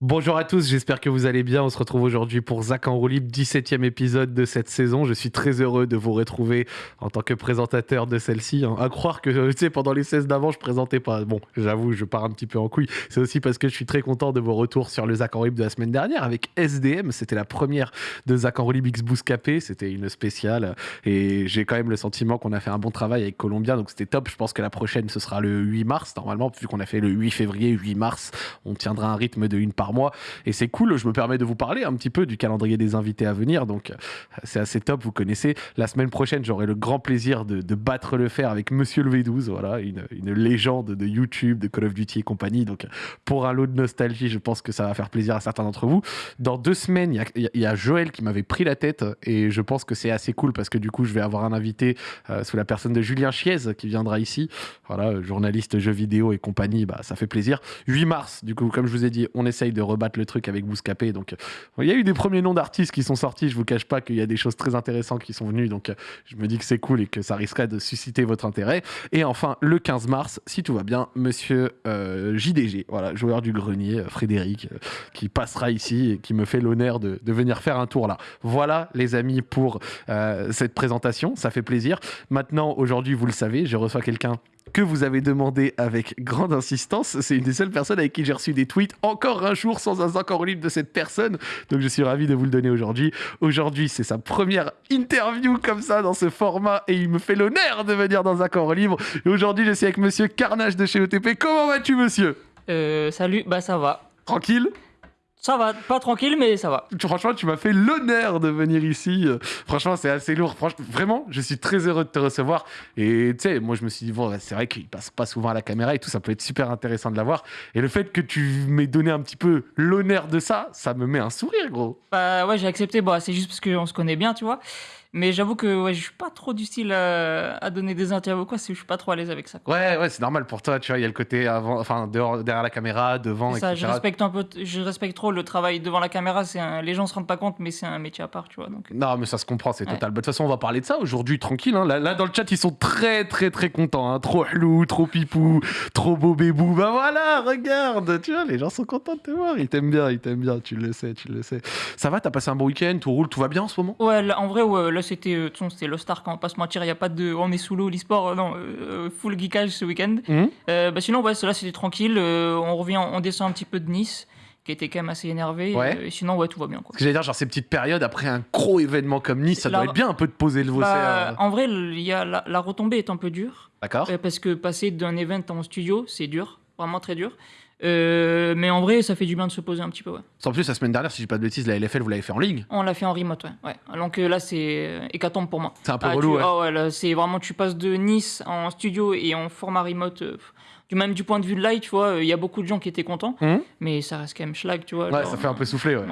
Bonjour à tous, j'espère que vous allez bien. On se retrouve aujourd'hui pour Zach en roue libre, 17e épisode de cette saison. Je suis très heureux de vous retrouver en tant que présentateur de celle-ci. hein. À croire que, tu pendant les 16 d'avant, je présentais pas. Bon, j'avoue, je pars un petit peu en couille. C'est aussi parce que je suis très content de vos retours sur le Zach en roue libre de la semaine dernière avec SDM. C'était la première de Zach en roue libre X Bouscapé. C'était une spéciale. Et j'ai quand même le sentiment qu'on a fait un bon travail avec Columbia. Donc c'était top. Je pense que la prochaine, ce sera le 8 mars. Normalement, vu qu'on a fait le 8 février, 8 mars, on tiendra un rythme de une par mois. Et c'est cool, je me permets de vous parler un petit peu du calendrier des invités à venir. Donc, euh, c'est assez top, vous connaissez. La semaine prochaine, j'aurai le grand plaisir de, battre le fer avec Monsieur le V12, voilà, une, légende de YouTube, de Call of Duty et compagnie. Donc, pour un lot de nostalgie, je pense que ça va faire plaisir à certains d'entre vous. Dans deux semaines, il y a- Joël qui m'avait pris la tête et je pense que c'est assez cool parce que du coup, je vais avoir un invité euh, sous la personne de Julien Chiez qui viendra ici. Voilà, journaliste jeux vidéo et compagnie, bah, ça fait plaisir. 8 mars, du coup, comme je vous ai dit, on essaye de rebattre le truc avec Bouscapé. Donc, euh, il y a eu des premiers noms d'artistes qui sont sortis. Je vous cache pas qu'il y a des choses très intéressantes qui sont venues. Donc, euh, je me dis que c'est cool et que ça risquerait de susciter votre intérêt. Et enfin, le 15 mars, si tout va bien, monsieur euh, JDG, voilà, joueur du grenier, Frédéric, qui passera ici et qui me fait l'honneur de, de venir faire un tour là. Voilà, les amis, pour cette présentation. Ça fait plaisir. Maintenant, aujourd'hui, vous le savez, je reçois quelqu'un que vous avez demandé avec grande insistance. C'est une des seules personnes avec qui j'ai reçu des tweets encore un jour sans un encore libre de cette personne. Donc je suis ravi de vous le donner aujourd'hui. Aujourd'hui, c'est sa première interview comme ça dans ce format et il me fait l'honneur de venir dans un corps libre. Et aujourd'hui, je suis avec monsieur Carnage de chez OTP. Comment vas-tu, monsieur? Euh, salut, bah ça va. Tranquille? Ça va, pas tranquille, mais ça va. Franchement, tu m'as fait l'honneur de venir ici. Franchement, c'est assez lourd. Franchement, vraiment, je suis très heureux de te recevoir. Et tu sais, moi, je me suis dit, bon, c'est vrai qu'il passe pas souvent à la caméra et tout, ça peut être super intéressant de l'avoir. Et le fait que tu m'aies donné un petit peu l'honneur de ça, ça me met un sourire, gros. Bah ouais, j'ai accepté, bah, c'est juste parce qu'on se connaît bien, tu vois. Mais j'avoue que ouais, je suis pas trop du style à, à donner des interviews quoi, je suis pas trop à l'aise avec ça. quoi. Ouais, ouais, c'est normal pour toi, tu vois, il y a le côté avant, enfin, dehors, derrière la caméra, devant, ça, je respecte un peu, je respecte trop le travail devant la caméra, c'est les gens se rendent pas compte, mais c'est un métier à part, tu vois. Donc. Non, mais ça se comprend, c'est Ouais. total. Bah, De toute façon, on va parler de ça aujourd'hui, tranquille. hein. Là, là, dans le chat, ils sont très, très, très contents. hein. Trop hlou, trop pipou, trop beau bébou. Bah voilà, regarde, tu vois, les gens sont contents de te voir. Ils t'aiment bien, ils t'aiment bien, tu le sais, tu le sais. Ça va, t'as passé un bon week-end, tout roule, tout va bien en ce moment? Ouais, là, en vrai, ouais, là c'était le star quand on va pas se mentir, il y a pas de on est sous l'eau, l'e-sport, euh, non, euh, full geekage ce week-end. Mhm. Euh, bah sinon, ouais, là c'était tranquille, on revient, on descend un petit peu de Nice, qui était quand même assez énervé. Ouais. euh, et sinon, ouais, tout va bien quoi. Ce que j'allais dire, genre ces petites périodes après un gros événement comme Nice, ça La- doit être bien un peu de poser le Bah, vocer. euh. en vrai, y a la, la retombée est un peu dure, D'accord euh, parce que passer d'un event en studio, c'est dur, vraiment très dur. Euh, mais en vrai, ça fait du bien de se poser un petit peu, ouais. En plus, la semaine dernière, si j'ai pas de bêtises, la LFL, vous l'avez fait en ligne. On l'a fait en remote, ouais. ouais. Donc euh, là, c'est euh, hécatombe pour moi. C'est un peu Ah, relou, tu- ouais. ouais, là, c'est vraiment, tu passes de Nice en studio et en format remote. euh, du même du point de vue de live, tu vois, il y a beaucoup de gens qui étaient contents, Mhm. mais ça reste quand même schlag, tu vois. Ouais, genre, ça fait un peu souffler, ouais.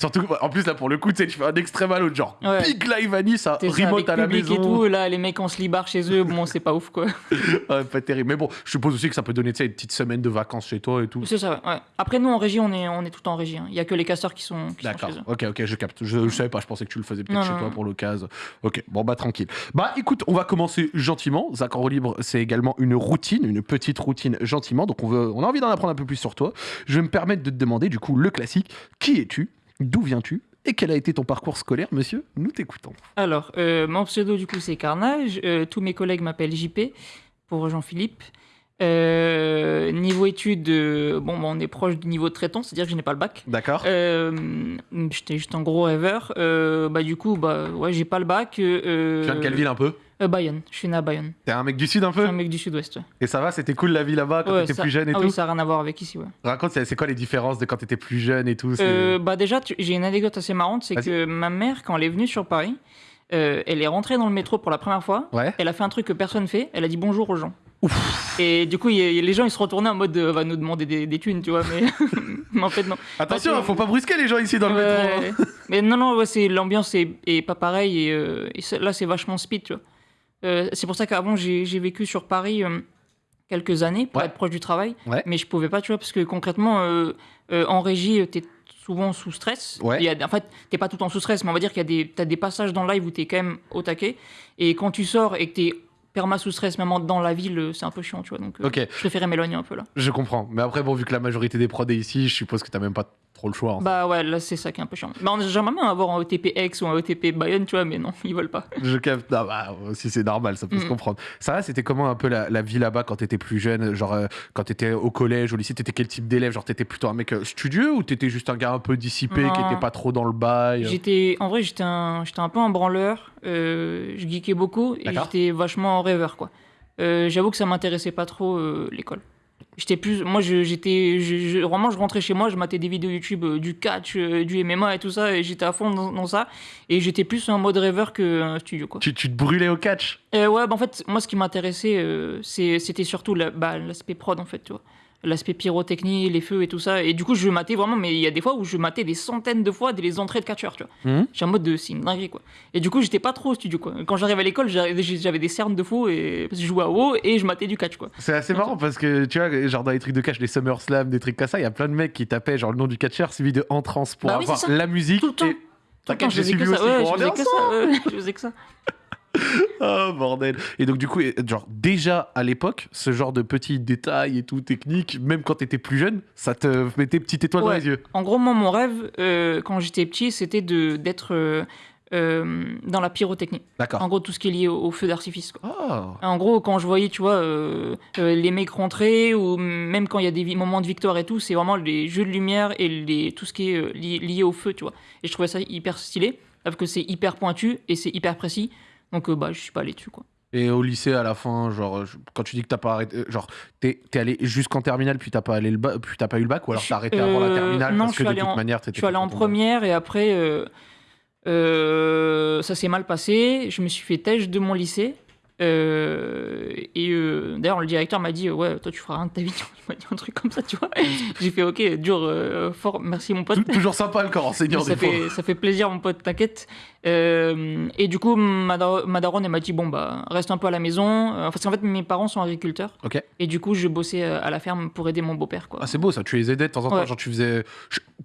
Surtout, en plus, là, pour le coup, tu sais, tu fais un extrême à l'autre, genre Ouais. big live à Nice, à T'es ça, remote avec à la maison. et tout, là, les mecs en slibard chez eux, bon, c'est pas ouf, quoi. Ouais, pas terrible. Mais bon, je suppose aussi que ça peut donner tu sais, une petite semaine de vacances chez toi et tout. c'est ça, ouais. Après, nous, en régie, on est, on est tout en régie. hein. Il y a que les casteurs qui sont, D'accord. Ok, ok, je capte. Je, je savais pas, je pensais que tu le faisais peut-être chez non, toi non. pour l'occasion. Ok, bon, bah tranquille. Bah écoute, on va commencer gentiment. Zach en libre, c'est également une routine, une petite routine gentiment. Donc on, veut, on a envie d'en apprendre un peu plus sur toi. Je vais me permettre de te demander, du coup, le classique qui es-tu? D'où viens-tu Et quel a été ton parcours scolaire, monsieur Nous t'écoutons. Alors, euh, mon pseudo, du coup, c'est Carnage. Euh, tous mes collègues m'appellent JP, pour Jean-Philippe. Euh, niveau études, bon, bah, on est proche du niveau de traitant, c'est-à-dire que je n'ai pas le bac. D'accord J'étais juste un gros rêveur. Bah, du coup, bah, ouais, j'ai pas le bac. Tu viens de quelle ville un peu? Euh, Bayonne. Je suis né à Bayonne. T'es un mec du sud un Je suis peu un mec du sud-ouest. ouais. Et ça va C'était cool la vie là-bas quand Ouais, t'étais ça- plus jeune et ah tout oui, ça n'a rien à voir avec ici, ouais. Raconte, c'est quoi les différences de quand t'étais plus jeune et tout Euh, bah déjà, tu- j'ai une anecdote assez marrante, c'est que ma mère, quand elle est venue sur Paris, euh, elle est rentrée dans le métro pour la première fois. Ouais Elle a fait un truc que personne fait. Elle a dit bonjour aux gens. Et du coup, il y a- les gens ils se retournaient en mode euh, va nous demander des, des thunes, tu vois. Mais, mais en fait non. Attention, faut pas brusquer les gens ici dans le métro. hein. Mais non non, ouais, l'ambiance est, est pas pareille et, là c'est vachement speed, tu vois. Euh, c'est pour ça qu'avant j'ai vécu sur Paris euh, quelques années pour Ouais. être proche du travail, Ouais. mais je pouvais pas, tu vois, parce que concrètement euh, euh, en régie t'es souvent sous stress. Ouais. Il y a, en fait, t'es pas tout le temps sous stress, mais on va dire qu'il y a des, t'as des passages dans le live où t'es quand même au taquet. Et quand tu sors et que t'es perma sous stress, même dans la ville, c'est un peu chiant, tu vois. Donc, euh, je préférais m'éloigner un peu là. Je comprends. Mais après, bon, vu que la majorité des prods est ici, je suppose que t'as même pas trop le choix. en fait. Bah ouais, là c'est ça qui est un peu chiant. Bah, on j'aimerais bien avoir un OTP X ou un OTP Bayonne, tu vois, mais non, ils veulent pas. Je capte. Ah bah, si c'est normal, ça peut se Mm. comprendre. Ça c'était comment un peu la, la vie là-bas quand t'étais plus jeune Genre, euh, quand t'étais au collège, au lycée, t'étais quel type d'élève? Genre, t'étais plutôt un mec euh, studieux ou t'étais juste un gars un peu dissipé qui Non. était pas trop dans le bail? J'étais, en vrai, j'étais un, un peu un branleur. euh, je geekais beaucoup et j'étais vachement rêveur, quoi. Euh, j'avoue que ça m'intéressait pas trop l'école. J'étais plus, moi, je- j'étais, je, je- vraiment, je rentrais chez moi, je matais des vidéos YouTube, euh, du catch, euh, du MMA et tout ça, et j'étais à fond dans, dans ça. Et j'étais plus en mode rêveur que un studio, quoi. tu, tu te brûlais au catch? Euh, ouais, bah en fait, moi, ce qui m'intéressait, c'était surtout la- bah, l'aspect prod, en fait, tu vois. L'aspect pyrotechnie, les feux et tout ça. Et du coup, je matais vraiment, mais il y a des fois où je matais des centaines de fois des entrées de catcheurs, tu vois. Mhm. J'ai en mode de, c'est une dinguerie, quoi. Et du coup, j'étais pas trop au studio, quoi. Quand j'arrivais à l'école, j'avais des cernes de fou et je jouais à WoW et je matais du catch, quoi. C'est assez marrant parce que tu vois, genre dans les trucs de catch, les SummerSlam, des trucs comme ça, il y a plein de mecs qui tapaient genre le nom du catcheur suivi de entrance pour Bah avoir la musique. Tout le temps. et- Tout le temps, je faisais que ça. Ouais, je faisais que ça. Oh bordel. Et donc du coup, genre déjà à l'époque, ce genre de petits détails et tout technique, même quand t'étais plus jeune, ça te mettait petite étoile dans les yeux. En gros, moi, mon rêve, euh, quand j'étais petit, c'était de- d'être euh, euh, dans la pyrotechnie. En D'accord. gros, tout ce qui est lié au, au feu d'artifice. Oh. En gros, quand je voyais, tu vois, les mecs rentrer, ou même quand il y a des moments de victoire et tout, c'est vraiment les jeux de lumière et les, tout ce qui est lié, lié au feu, tu vois. Et je trouvais ça hyper stylé, parce que c'est hyper pointu et c'est hyper précis. Donc, euh, bah, je suis pas allé dessus, quoi. Et au lycée à la fin, genre quand tu dis que t'as pas arrêté, euh, genre t'es es allé jusqu'en terminale puis t'as pas allé le bac, puis t'as pas eu le bac ou alors t'as arrêté avant la euh, terminale non, parce je que suis de toute en- manière Je suis allé en première et après, euh, euh, ça s'est mal passé. Je me suis fait têche de mon lycée. Euh, et euh, d'ailleurs, le directeur m'a dit Ouais, toi, tu feras rien de ta vie. Il m'a dit un truc comme ça, tu vois. J'ai fait Ok, dur, euh, fort, merci mon pote. Toujours sympa le corps enseignant ça, des fois. fait, ça fait plaisir, mon pote, t'inquiète. Euh, et du coup, ma, dar- ma daronne, elle m'a dit Bon, bah, reste un peu à la maison. Euh, Parce qu'en fait, mes parents sont agriculteurs. Et du coup, je bossais euh, à la ferme pour aider mon beau-père, quoi. Ah c'est beau ça, tu les aidais de temps en temps, Ouais. genre tu faisais...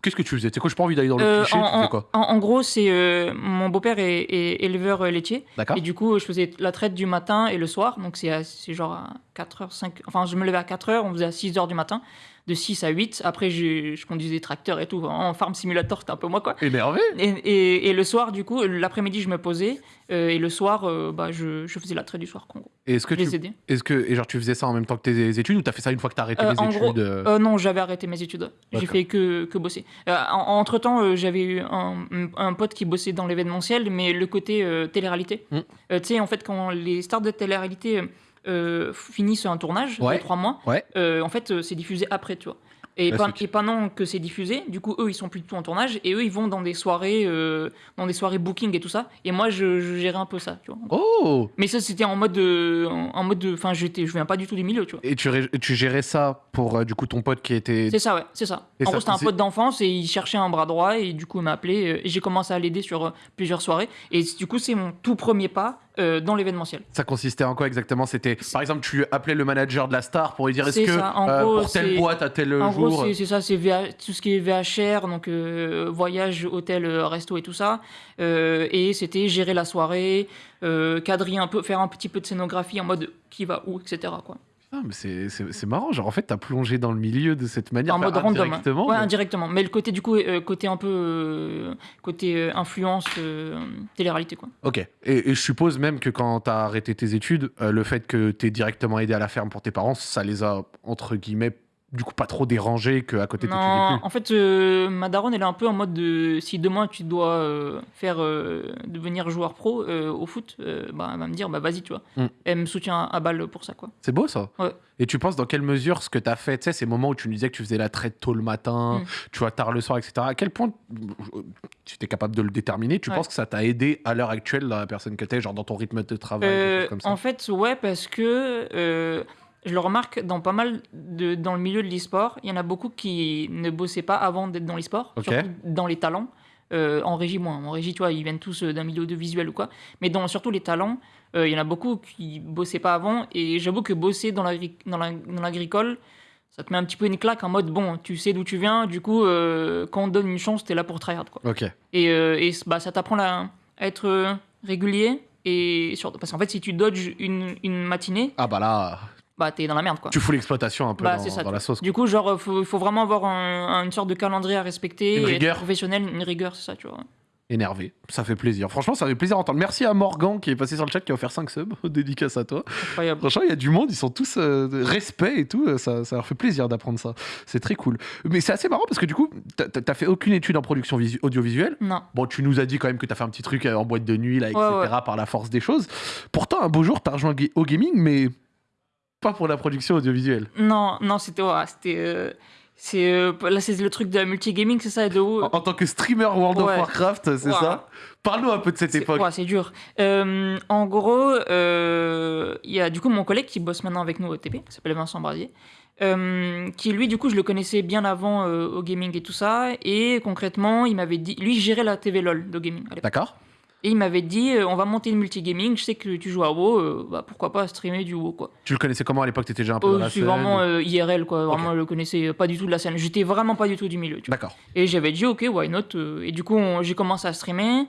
Qu'est-ce que tu faisais? Tu sais quoi, j'ai pas envie d'aller dans le Euh, cliché, en, tu faisais en- quoi? en- en gros, c'est euh, mon beau-père est, est éleveur euh, laitier. D'accord Et du coup, je faisais la traite du matin et le soir. Donc, c'est genre à 4h, 5 Enfin, je me levais à 4h, on faisait à 6h du matin, de 6 à 8. Après, je, conduisais des tracteurs et tout. En farm simulator, c'était un peu moi, quoi. Énervé Et, et- et le soir, du coup, l'après-midi, je me posais. euh, et le soir, euh, bah, je, je faisais la traite du soir, quoi, en gros. Et Est-ce que tu... Est-ce que... Et genre tu faisais ça en même temps que tes études ou t'as fait ça une fois que t'as arrêté Euh, les en études gros, non, j'avais arrêté mes études. J'ai fait que, que bosser. En- Entre-temps, j'avais eu un, un pote qui bossait dans l'événementiel, mais le côté télé-réalité. Mm. Euh, tu sais, en fait, quand les stars de télé-réalité euh, finissent un tournage Ouais. de trois mois, Ouais. euh, en fait, euh, c'est diffusé après, tu vois. Et, pendant que c'est diffusé, du coup, eux, ils sont plus du tout en tournage, et eux, ils vont dans des soirées, euh, dans des soirées booking et tout ça. Et moi, je, je gérais un peu ça, tu vois. Oh Mais ça, c'était en mode de, en mode de, enfin, je viens pas du tout du milieu, tu vois. Et tu, gérais ça pour euh, du coup ton pote qui était... C'est ça, ouais, c'est ça. Et en ça- gros, c'était un pote d'enfance et il cherchait un bras droit et du coup, il m'a appelé et j'ai commencé à l'aider sur plusieurs soirées. Et du coup, c'est mon tout premier pas euh, dans l'événementiel. Ça consistait en quoi exactement? C'était par exemple tu appelais le manager de la star pour lui dire est-ce C'est que en euh, gros, pour telle boîte à tel en jour gros, c'est- c'est ça, c'est tout ce qui est VHR, donc euh, voyage, hôtel, euh, resto et tout ça. Euh, et c'était gérer la soirée, euh, cadrer un peu, faire un petit peu de scénographie en mode qui va où, etc. Quoi. Ah, mais c'est- c'est c'est marrant, genre en fait t'as plongé dans le milieu de cette manière en mode random. hein. indirectement, Ouais, mais- indirectement. Mais le côté du coup, euh, côté un peu euh, côté euh, influence euh, télé-réalité quoi. Ok. Et, et je suppose même que quand t'as arrêté tes études, euh, le fait que t'aies directement aidé à la ferme pour tes parents, ça les a entre guillemets du coup pas trop dérangés qu'à côté t'étudies Non, plus. en fait, euh, ma daronne, elle est un peu en mode de si demain tu dois euh, faire euh, devenir joueur pro euh, au foot, bah, elle va me dire bah vas-y, tu vois. Mm. Elle me soutient à balle pour ça, quoi. C'est beau ça. Ouais. Et tu penses dans quelle mesure ce que t'as fait, tu sais, ces moments où tu nous disais que tu faisais la traite tôt le matin, Mm. tu vois, tard le soir, etc. À quel point tu étais capable de le déterminer? Tu Ouais. penses que ça t'a aidé à l'heure actuelle dans la personne que t'es, genre dans ton rythme de travail, des choses comme ça? en fait, ouais, parce que je le remarque dans pas mal de dans le milieu de l'e-sport, il y en a beaucoup qui ne bossaient pas avant d'être dans l'e-sport, surtout dans les talents. Euh, en régie, moins. En régie, tu vois, ils viennent tous euh, d'un milieu de visuel ou quoi. Mais dans surtout les talents, euh, il y en a beaucoup qui bossaient pas avant. Et j'avoue que bosser dans l'agri- dans la- dans l'agricole, ça te met un petit peu une claque en mode bon, tu sais d'où tu viens, du coup, euh, quand on te donne une chance, t'es là pour tryhard, quoi. Et, et bah, ça t'apprend à être régulier. Et sur... Parce qu'en fait, si tu dodges une, une matinée, Ah bah là, bah t'es dans la merde quoi. Tu fous l'exploitation un peu Bah, dans, ça, la sauce. Du coup, genre, euh, faut, faut vraiment avoir un- un- une sorte de calendrier à respecter, Une et être rigueur. professionnel, une rigueur, c'est ça, tu vois. Énervé. Ça fait plaisir. Franchement, ça fait plaisir d'entendre. Merci à Morgan qui est passé sur le chat qui a offert 5 subs. Dédicace à toi. Incroyable. Franchement, il y a du monde, ils sont tous euh, respect et tout. euh, Ça, ça leur fait plaisir d'apprendre ça. C'est très cool. Mais c'est assez marrant parce que du coup, t'as- fait aucune étude en production visu- audiovisuelle. Non. Bon, tu nous as dit quand même que t'as fait un petit truc en boîte de nuit, là, etc., Ouais, ouais. par la force des choses. Pourtant, un beau jour, t'as rejoint au gaming, mais pas pour la production audiovisuelle. Non, non, c'était. ouais, c'était euh, c'est, euh, là, c'est le truc de la multigaming, c'est ça, de où En, en tant que streamer World of. Warcraft, c'est ça Parle-nous un peu de cette époque. ouais, c'est dur. Euh, en gros, il y a du coup mon collègue qui bosse maintenant avec nous au TP, qui s'appelle Vincent Brasier, qui lui, du coup, je le connaissais bien avant au gaming et tout ça. Et concrètement, il m'avait dit. Lui, il gérait la TV LOL de gaming. D'accord Et il m'avait dit euh, on va monter une multigaming, je sais que tu joues à WoW, euh, bah, pourquoi pas streamer du WoW, quoi. Tu le connaissais comment à l'époque? T'étais déjà un peu Oh, dans la je suis scène? vraiment euh, IRL, quoi. Vraiment, je le connaissais pas du tout de la scène. J'étais vraiment pas du tout du milieu, tu vois. D'accord. Et j'avais dit, ok, why not Et du coup, on- j'ai commencé à streamer.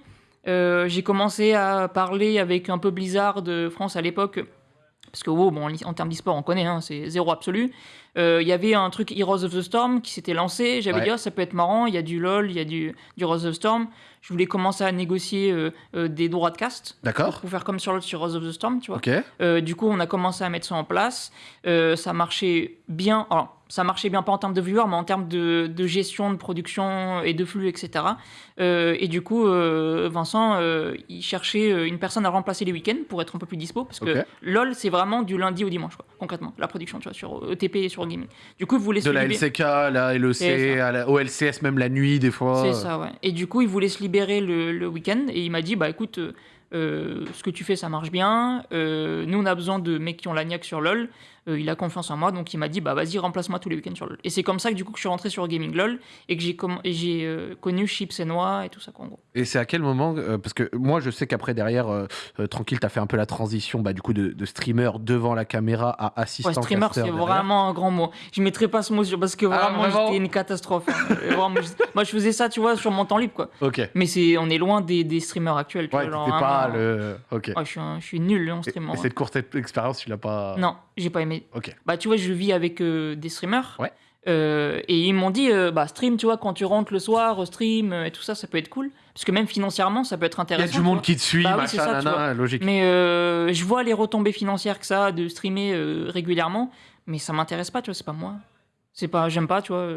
Euh, j'ai commencé à parler avec un peu Blizzard de France à l'époque. Parce que, wow, bon, en termes d'e-sport, on connaît, hein, c'est zéro absolu. Euh, Il y avait un truc Heroes of the Storm qui s'était lancé. J'avais Ouais. dit, ah, ça peut être marrant. Il y a du LoL, il y a du, du Heroes of the Storm. Je voulais commencer à négocier euh, euh, des droits de cast. D'accord. Pour faire comme sur sur Heroes of the Storm, tu vois. Ok. Euh, du coup, on a commencé à mettre ça en place. Ça marchait bien. Alors, ça marchait bien pas en termes de viewers, mais en termes de, de gestion, de production et de flux, etc. Euh, et du coup, euh, Vincent, euh, il cherchait une personne à remplacer les week-ends pour être un peu plus dispo. Parce que. LoL, c'est vraiment du lundi au dimanche, quoi, concrètement, la production, tu vois, sur ETP et sur gaming. Du coup, il voulait De se la libérer- LCK, la LEC, à la OLCS, même la nuit, des fois. c'est ça, ouais. Et du coup, il voulait se libérer le, le week-end et il m'a dit bah écoute, ce que tu fais, ça marche bien. Nous, on a besoin de mecs qui ont la niaque sur LoL. Euh, il a confiance en moi, donc il m'a dit bah vas-y, remplace-moi tous les week-ends sur LoL. Et c'est comme ça que du coup que je suis rentré sur Gaming LoL et que j'ai et euh, connu Chips et Noix et tout ça, quoi, en gros. Et c'est à quel moment euh, Parce que moi, je sais qu'après, derrière, euh, euh, tranquille, t'as fait un peu la transition bah, du coup de, de streamer devant la caméra à assistant. Ouais, streamer, c'est derrière. vraiment un grand mot. Je mettrais pas ce mot sur parce que Ah, vraiment, vraiment j'étais une catastrophe. hein. Vraiment, je- moi, je faisais ça, tu vois, sur mon temps libre, quoi. Ok. Mais c'est, on est loin des, des streamers actuels. Tu Ouais, vois, genre t'étais pas le. Ok. Ouais, je, suis un- je suis nul en Et, streamer. et ouais. cette courte expérience, tu l'as pas. Non, j'ai pas aimé. Ok. Bah, tu vois, je vis avec euh, des streamers. Ouais. Euh, et ils m'ont dit, euh, bah, stream, tu vois, quand tu rentres le soir, euh, stream euh, et tout ça, ça peut être cool. Parce que même financièrement, ça peut être Il y intéressant. a du monde qui te suit, Bah oui, machin, ça, tu nana, logique. Mais euh, je vois les retombées financières que ça a de streamer régulièrement, mais ça m'intéresse pas, tu vois, c'est pas moi. C'est pas, j'aime pas, tu vois.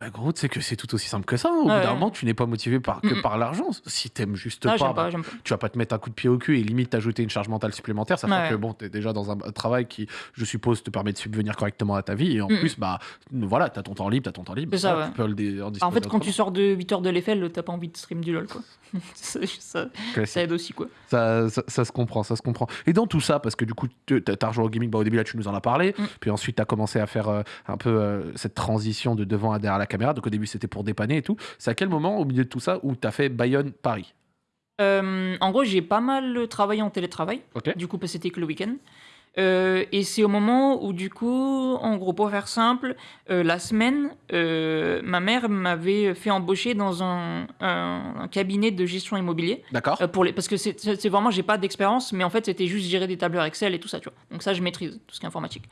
Bah, gros, tu sais que c'est tout aussi simple que ça. hein. Au bout Ouais, d'un moment, tu n'es pas motivé par, que Mm, mm. par l'argent. Si t'aimes juste Ah, pas, bah, pas, tu vas pas te mettre un coup de pied au cul et limite t'ajouter une charge mentale supplémentaire, sachant Ouais. que bon, t'es déjà dans un travail qui, je suppose, te permet de subvenir correctement à ta vie. Et en Mm. plus, bah voilà, t'as ton temps libre, t'as ton temps libre. Ça, ouais. Tu peux le en En disposer fait, quand tu sors de 8 heures de l'Eiffel, t'as pas envie de stream du LoL, quoi. ça, ça, ça aide aussi, quoi. Ça, ça, ça se comprend, ça se comprend. Et dans tout ça, parce que du coup, tu as rejoint au gaming, bah, au début là, tu nous en as parlé, Mm. puis ensuite, tu as commencé à faire euh, un peu euh, cette transition de devant à derrière la caméra. Donc au début, c'était pour dépanner et tout. C'est à quel moment, au milieu de tout ça, où tu as fait Bayonne-Paris Euh, en gros, j'ai pas mal travaillé en télétravail. Ok. Du coup, c'était que le week-end. Euh, et c'est au moment où, du coup, en gros, pour faire simple, euh, la semaine, euh, ma mère m'avait fait embaucher dans un, un- un cabinet de gestion immobilier. D'accord pour les, parce que c'est vraiment, j'ai pas d'expérience, mais en fait, c'était juste gérer des tableurs Excel et tout ça, tu vois. Donc ça, je maîtrise, tout ce qui est informatique.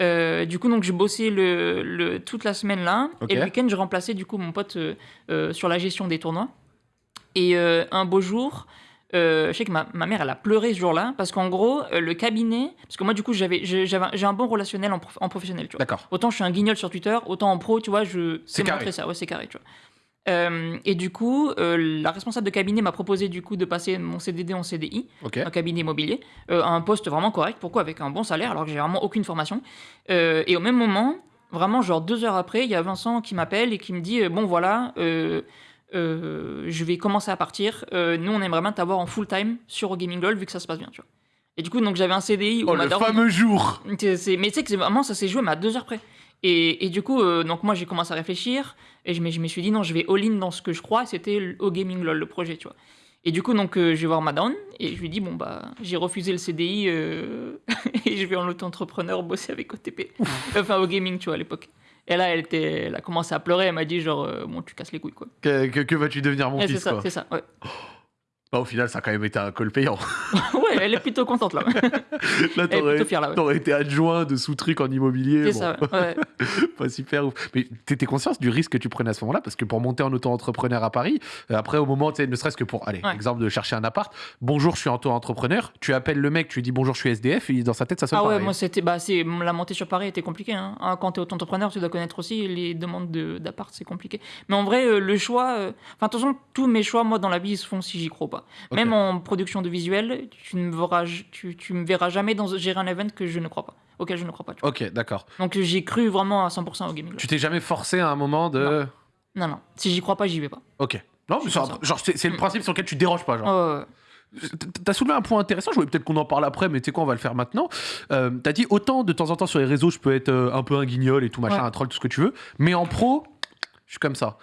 Euh, du coup, donc, je bossais le, le- toute la semaine là. Et le week-end, je remplaçais, du coup, mon pote euh, euh, sur la gestion des tournois. Et euh, un beau jour, je sais que ma, ma mère, elle a pleuré ce jour-là, parce qu'en gros, le cabinet... Parce que moi, du coup, j'avais j'ai j'ai un bon relationnel en, prof- en professionnel, tu vois. D'accord. Autant je suis un guignol sur Twitter, autant en pro, tu vois, je C'est sais carré. montrer ça. Ouais, c'est carré, tu vois. Euh, et du coup, euh, la responsable de cabinet m'a proposé du coup de passer mon CDD en CDI, Ok. un cabinet immobilier, euh, à un poste vraiment correct. Pourquoi? Avec un bon salaire, alors que j'ai vraiment aucune formation. Et au même moment, vraiment genre deux heures après, il y a Vincent qui m'appelle et qui me dit bon voilà, je vais commencer à partir. Nous, on aimerait bien t'avoir en full time sur Gaming LOL vu que ça se passe bien, tu vois. Et du coup, donc j'avais un CDI où Oh, le fameux jour mais tu sais que vraiment, ça s'est joué mais à deux heures près. Et, et du coup, euh, donc moi j'ai commencé à réfléchir et je me, je me suis dit non, je vais all-in dans ce que je crois. C'était au gaming lol le projet, tu vois. Et du coup, donc euh, je vais voir Madame et je lui dis bon bah j'ai refusé le CDI euh, et je vais en auto-entrepreneur bosser avec OTP, enfin au gaming, tu vois à l'époque. Et là, elle était, elle a commencé à pleurer. Elle m'a dit genre bon tu casses les couilles quoi. Que, que- que vas-tu devenir mon Et c'est fils ça, quoi c'est ça. Ouais. Bah, au final, ça a quand même été un call payant. ouais, elle est plutôt contente là. Là, Elle est t'aurais plutôt fière là. ouais. t'aurais été adjoint de sous-truc en immobilier. C'est bon. ça. ouais. pas super ouf. Mais t'étais conscience du risque que tu prenais à ce moment-là Parce que pour monter en auto-entrepreneur à Paris, euh, après, au moment, tu sais, ne serait-ce que pour, allez, Ouais. exemple de chercher un appart, bonjour, je suis auto-entrepreneur, tu appelles le mec, tu lui dis bonjour, je suis SDF, et dans sa tête, ça sonne Ah ouais, pareil. moi c'était bah c'est la montée sur Paris était compliquée. Hein. Hein, Quand t'es auto-entrepreneur, tu dois connaître aussi les demandes de- d'appart, c'est compliqué. Mais en vrai, euh, le choix, euh, enfin attention, tous mes choix, moi dans la vie, ils se font si j'y crois pas. Même en production de visuel, tu ne me verras, tu, tu me verras jamais dans gérer un event que je ne crois pas, auquel je ne crois pas. tu. Ok, d'accord. Donc euh, j'ai cru vraiment à 100% au gaming. Tu t'es jamais forcé à un moment de. Non non, si j'y crois pas, j'y vais pas. Ok. Non, mais C'est le Mm. principe sur lequel tu déroges pas, genre. Ouais. T'as soulevé un point intéressant, je voulais peut-être qu'on en parle après, mais tu sais quoi, on va le faire maintenant. Euh, T'as dit autant de temps en temps sur les réseaux, je peux être euh, un peu un guignol et tout machin, Ouais. un troll, tout ce que tu veux, mais en pro, je suis comme ça.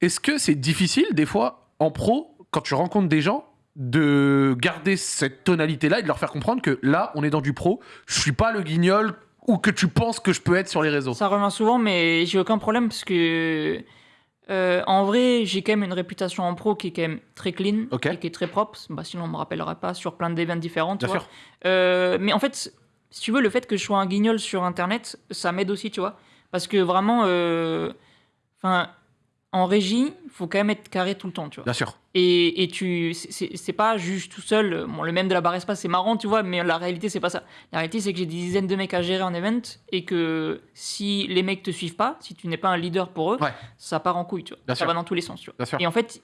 Est-ce que c'est difficile des fois en pro, quand tu rencontres des gens, de garder cette tonalité-là et de leur faire comprendre que là, on est dans du pro, je suis pas le guignol ou que tu penses que je peux être sur les réseaux Ça revient souvent, mais j'ai aucun problème parce que euh, en vrai, j'ai quand même une réputation en pro qui est quand même très clean et qui est très propre. Bah, sinon, on me rappellera pas sur plein d'événements différents. tu Bien vois. sûr. Euh, mais en fait, si tu veux, le fait que je sois un guignol sur Internet, ça m'aide aussi, tu vois. Parce que vraiment, euh, enfin, en régie, il faut quand même être carré tout le temps, tu vois. Bien sûr. Et, et tu, c'est- pas juste tout seul. Bon, le même de la barre espace, c'est marrant, tu vois, mais la réalité, c'est pas ça. La réalité, c'est que j'ai des dizaines de mecs à gérer en event et que si les mecs te suivent pas, si tu n'es pas un leader pour eux, Ouais. ça part en couille, tu vois. Bien ça sûr. va dans tous les sens, tu vois. Bien sûr. Et en fait,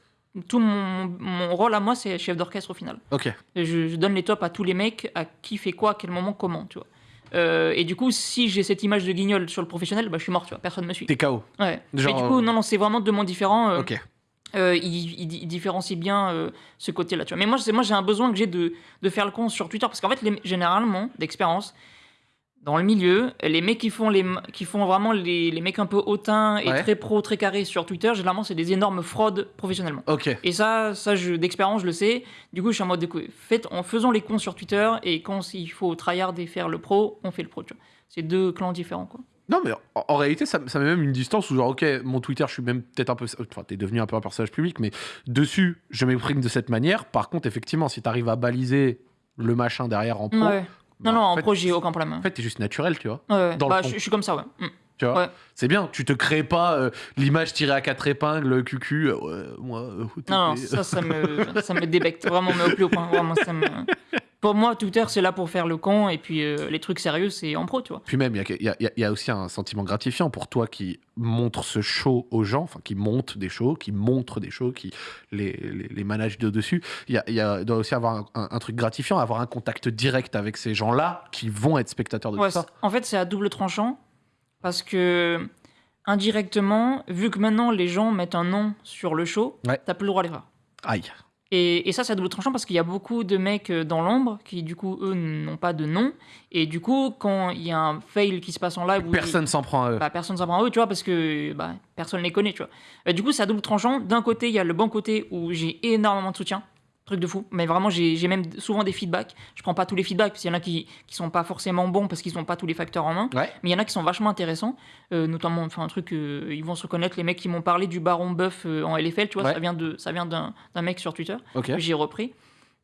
tout mon, mon rôle à moi, c'est chef d'orchestre au final. Ok. Je, je donne les tops à tous les mecs, à qui fait quoi, à quel moment, comment, tu vois. Euh, et du coup, si j'ai cette image de guignol sur le professionnel, bah, je suis mort, tu vois. Personne me suit. T'es KO. Ouais. Genre, Mais du coup, euh, non, non, c'est vraiment deux mondes différents. euh, Ok. euh, il, il- il différencie bien ce côté-là. Tu vois. Mais moi, c'est- moi j'ai un besoin que j'ai de, de faire le con sur Twitter parce qu'en fait, les- généralement, d'expérience, dans le milieu, les mecs qui font, les, qui font vraiment les, les mecs un peu hautains et Ouais. très pro, très carrés sur Twitter, généralement, c'est des énormes fraudes professionnellement. Ok. Et ça, ça d'expérience, je le sais. Du coup, je suis en mode, de, faites, en faisant les cons sur Twitter et quand il faut tryhard et faire le pro, on fait le pro. C'est deux clans différents. Quoi. Non, mais en, en réalité, ça, ça met même une distance où, genre, ok, mon Twitter, je suis même peut-être un peu. Enfin, t'es devenu un peu un personnage public, mais dessus, je m'exprime de cette manière. Par contre, effectivement, si t'arrives à baliser le machin derrière en pro. Ouais. Bah, Non, non, en fait, pro, j'ai aucun problème. En fait, t'es juste naturel, tu vois. Ouais, dans le Bah, fond. je, suis comme ça, ouais. Mm. Tu vois Ouais. C'est bien, tu te crées pas euh, l'image tirée à quatre épingles, cucu. euh, ouais, moi, euh, Non, non, ça, ça me, ça me débecte vraiment, mais au plus haut point. Vraiment, ça me... Pour moi, Twitter, c'est là pour faire le con, et puis euh, les trucs sérieux, c'est en pro, tu vois. Puis même, il y a- y, y aussi un sentiment gratifiant pour toi qui montre ce show aux gens, enfin qui monte des shows, qui montre des shows, qui les, les, les manage de dessus. Il y y a- doit aussi avoir un, un- un truc gratifiant, avoir un contact direct avec ces gens-là qui vont être spectateurs de Ouais, tout ça. en fait, c'est à double tranchant, parce que indirectement, vu que maintenant les gens mettent un nom sur le show, Ouais. t'as plus le droit à l'erreur. Aïe. Et, et ça, c'est à double tranchant parce qu'il y a beaucoup de mecs euh, dans l'ombre qui, du coup, eux, n'ont pas de nom. Et du coup, quand il y a un fail qui se passe en live, Personne s'en prend à eux. bah, personne s'en prend à eux, tu vois, parce que bah, personne les connaît, tu vois. Euh, du coup, c'est à double tranchant. D'un côté, il y a le bon côté où j'ai énormément de soutien, truc de fou. Mais vraiment, j'ai même souvent des feedbacks. Je prends pas tous les feedbacks, parce qu'il y en a qui, qui sont pas forcément bons parce qu'ils n'ont pas tous les facteurs en main. Ouais. Mais il y en a qui sont vachement intéressants, euh, notamment, enfin, un truc, euh, ils vont se reconnaître, les mecs qui m'ont parlé du baron Buff euh, en LFL, tu vois, Ouais. ça vient de- ça vient d'un mec sur Twitter Ok. que j'ai repris.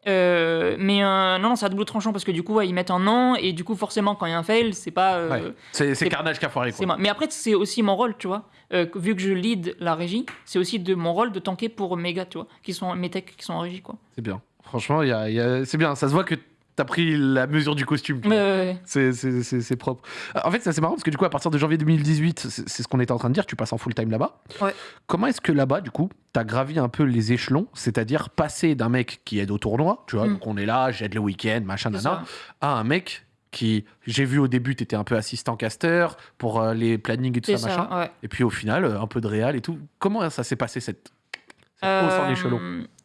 Euh, mais euh, non, non, c'est à double tranchant parce que du coup, ouais, ils mettent un nom et du coup, forcément, quand il y a un fail, c'est pas. euh, Ouais. C'est carnage qu'a foiré, c'est quoi. Mais après, c'est aussi mon rôle, tu vois. Euh, vu que je lead la régie, c'est aussi de mon rôle de tanker pour mes gars, tu vois, qui sont mes techs qui sont en régie, quoi. C'est bien. Franchement, y a- y a- c'est bien. Ça se voit que t'as pris la mesure du costume. Ouais, ouais. C'est- propre. En fait, ça c'est marrant parce que du coup, à partir de janvier 2018, c'est ce qu'on était en train de dire, tu passes en full time là-bas. Ouais. Comment est-ce que là-bas, du coup, t'as gravi un peu les échelons, c'est-à-dire passer d'un mec qui aide au tournoi, tu vois, Mm. donc on est là, j'aide le week-end, machin, nana, à un mec qui, j'ai vu au début, t'étais un peu assistant caster pour euh, les plannings et tout ça, ça, machin. Et puis au final, euh, un peu de réal et tout. Comment ça s'est passé cette, cette hausse en Euh, échelon?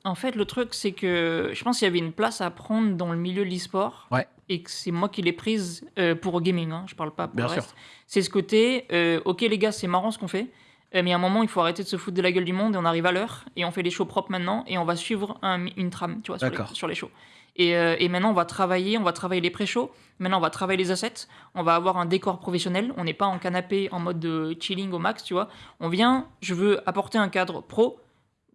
En fait, le truc, c'est que je pense qu'il y avait une place à prendre dans le milieu de l'e-sport. Ouais. Et que c'est moi qui l'ai prise euh, pour gaming, hein, je parle pas pour Bien le sûr. reste. C'est ce côté, euh, ok les gars, c'est marrant ce qu'on fait, euh, mais à un moment, il faut arrêter de se foutre de la gueule du monde et on arrive à l'heure et on fait les shows propres maintenant et on va suivre un- une trame, tu vois, sur les, sur les shows. Et, euh, et maintenant, on va travailler, on va travailler les pré-shows. Maintenant, on va travailler les assets. On va avoir un décor professionnel. On n'est pas en canapé en mode de chilling au max, tu vois. On vient, je veux apporter un cadre pro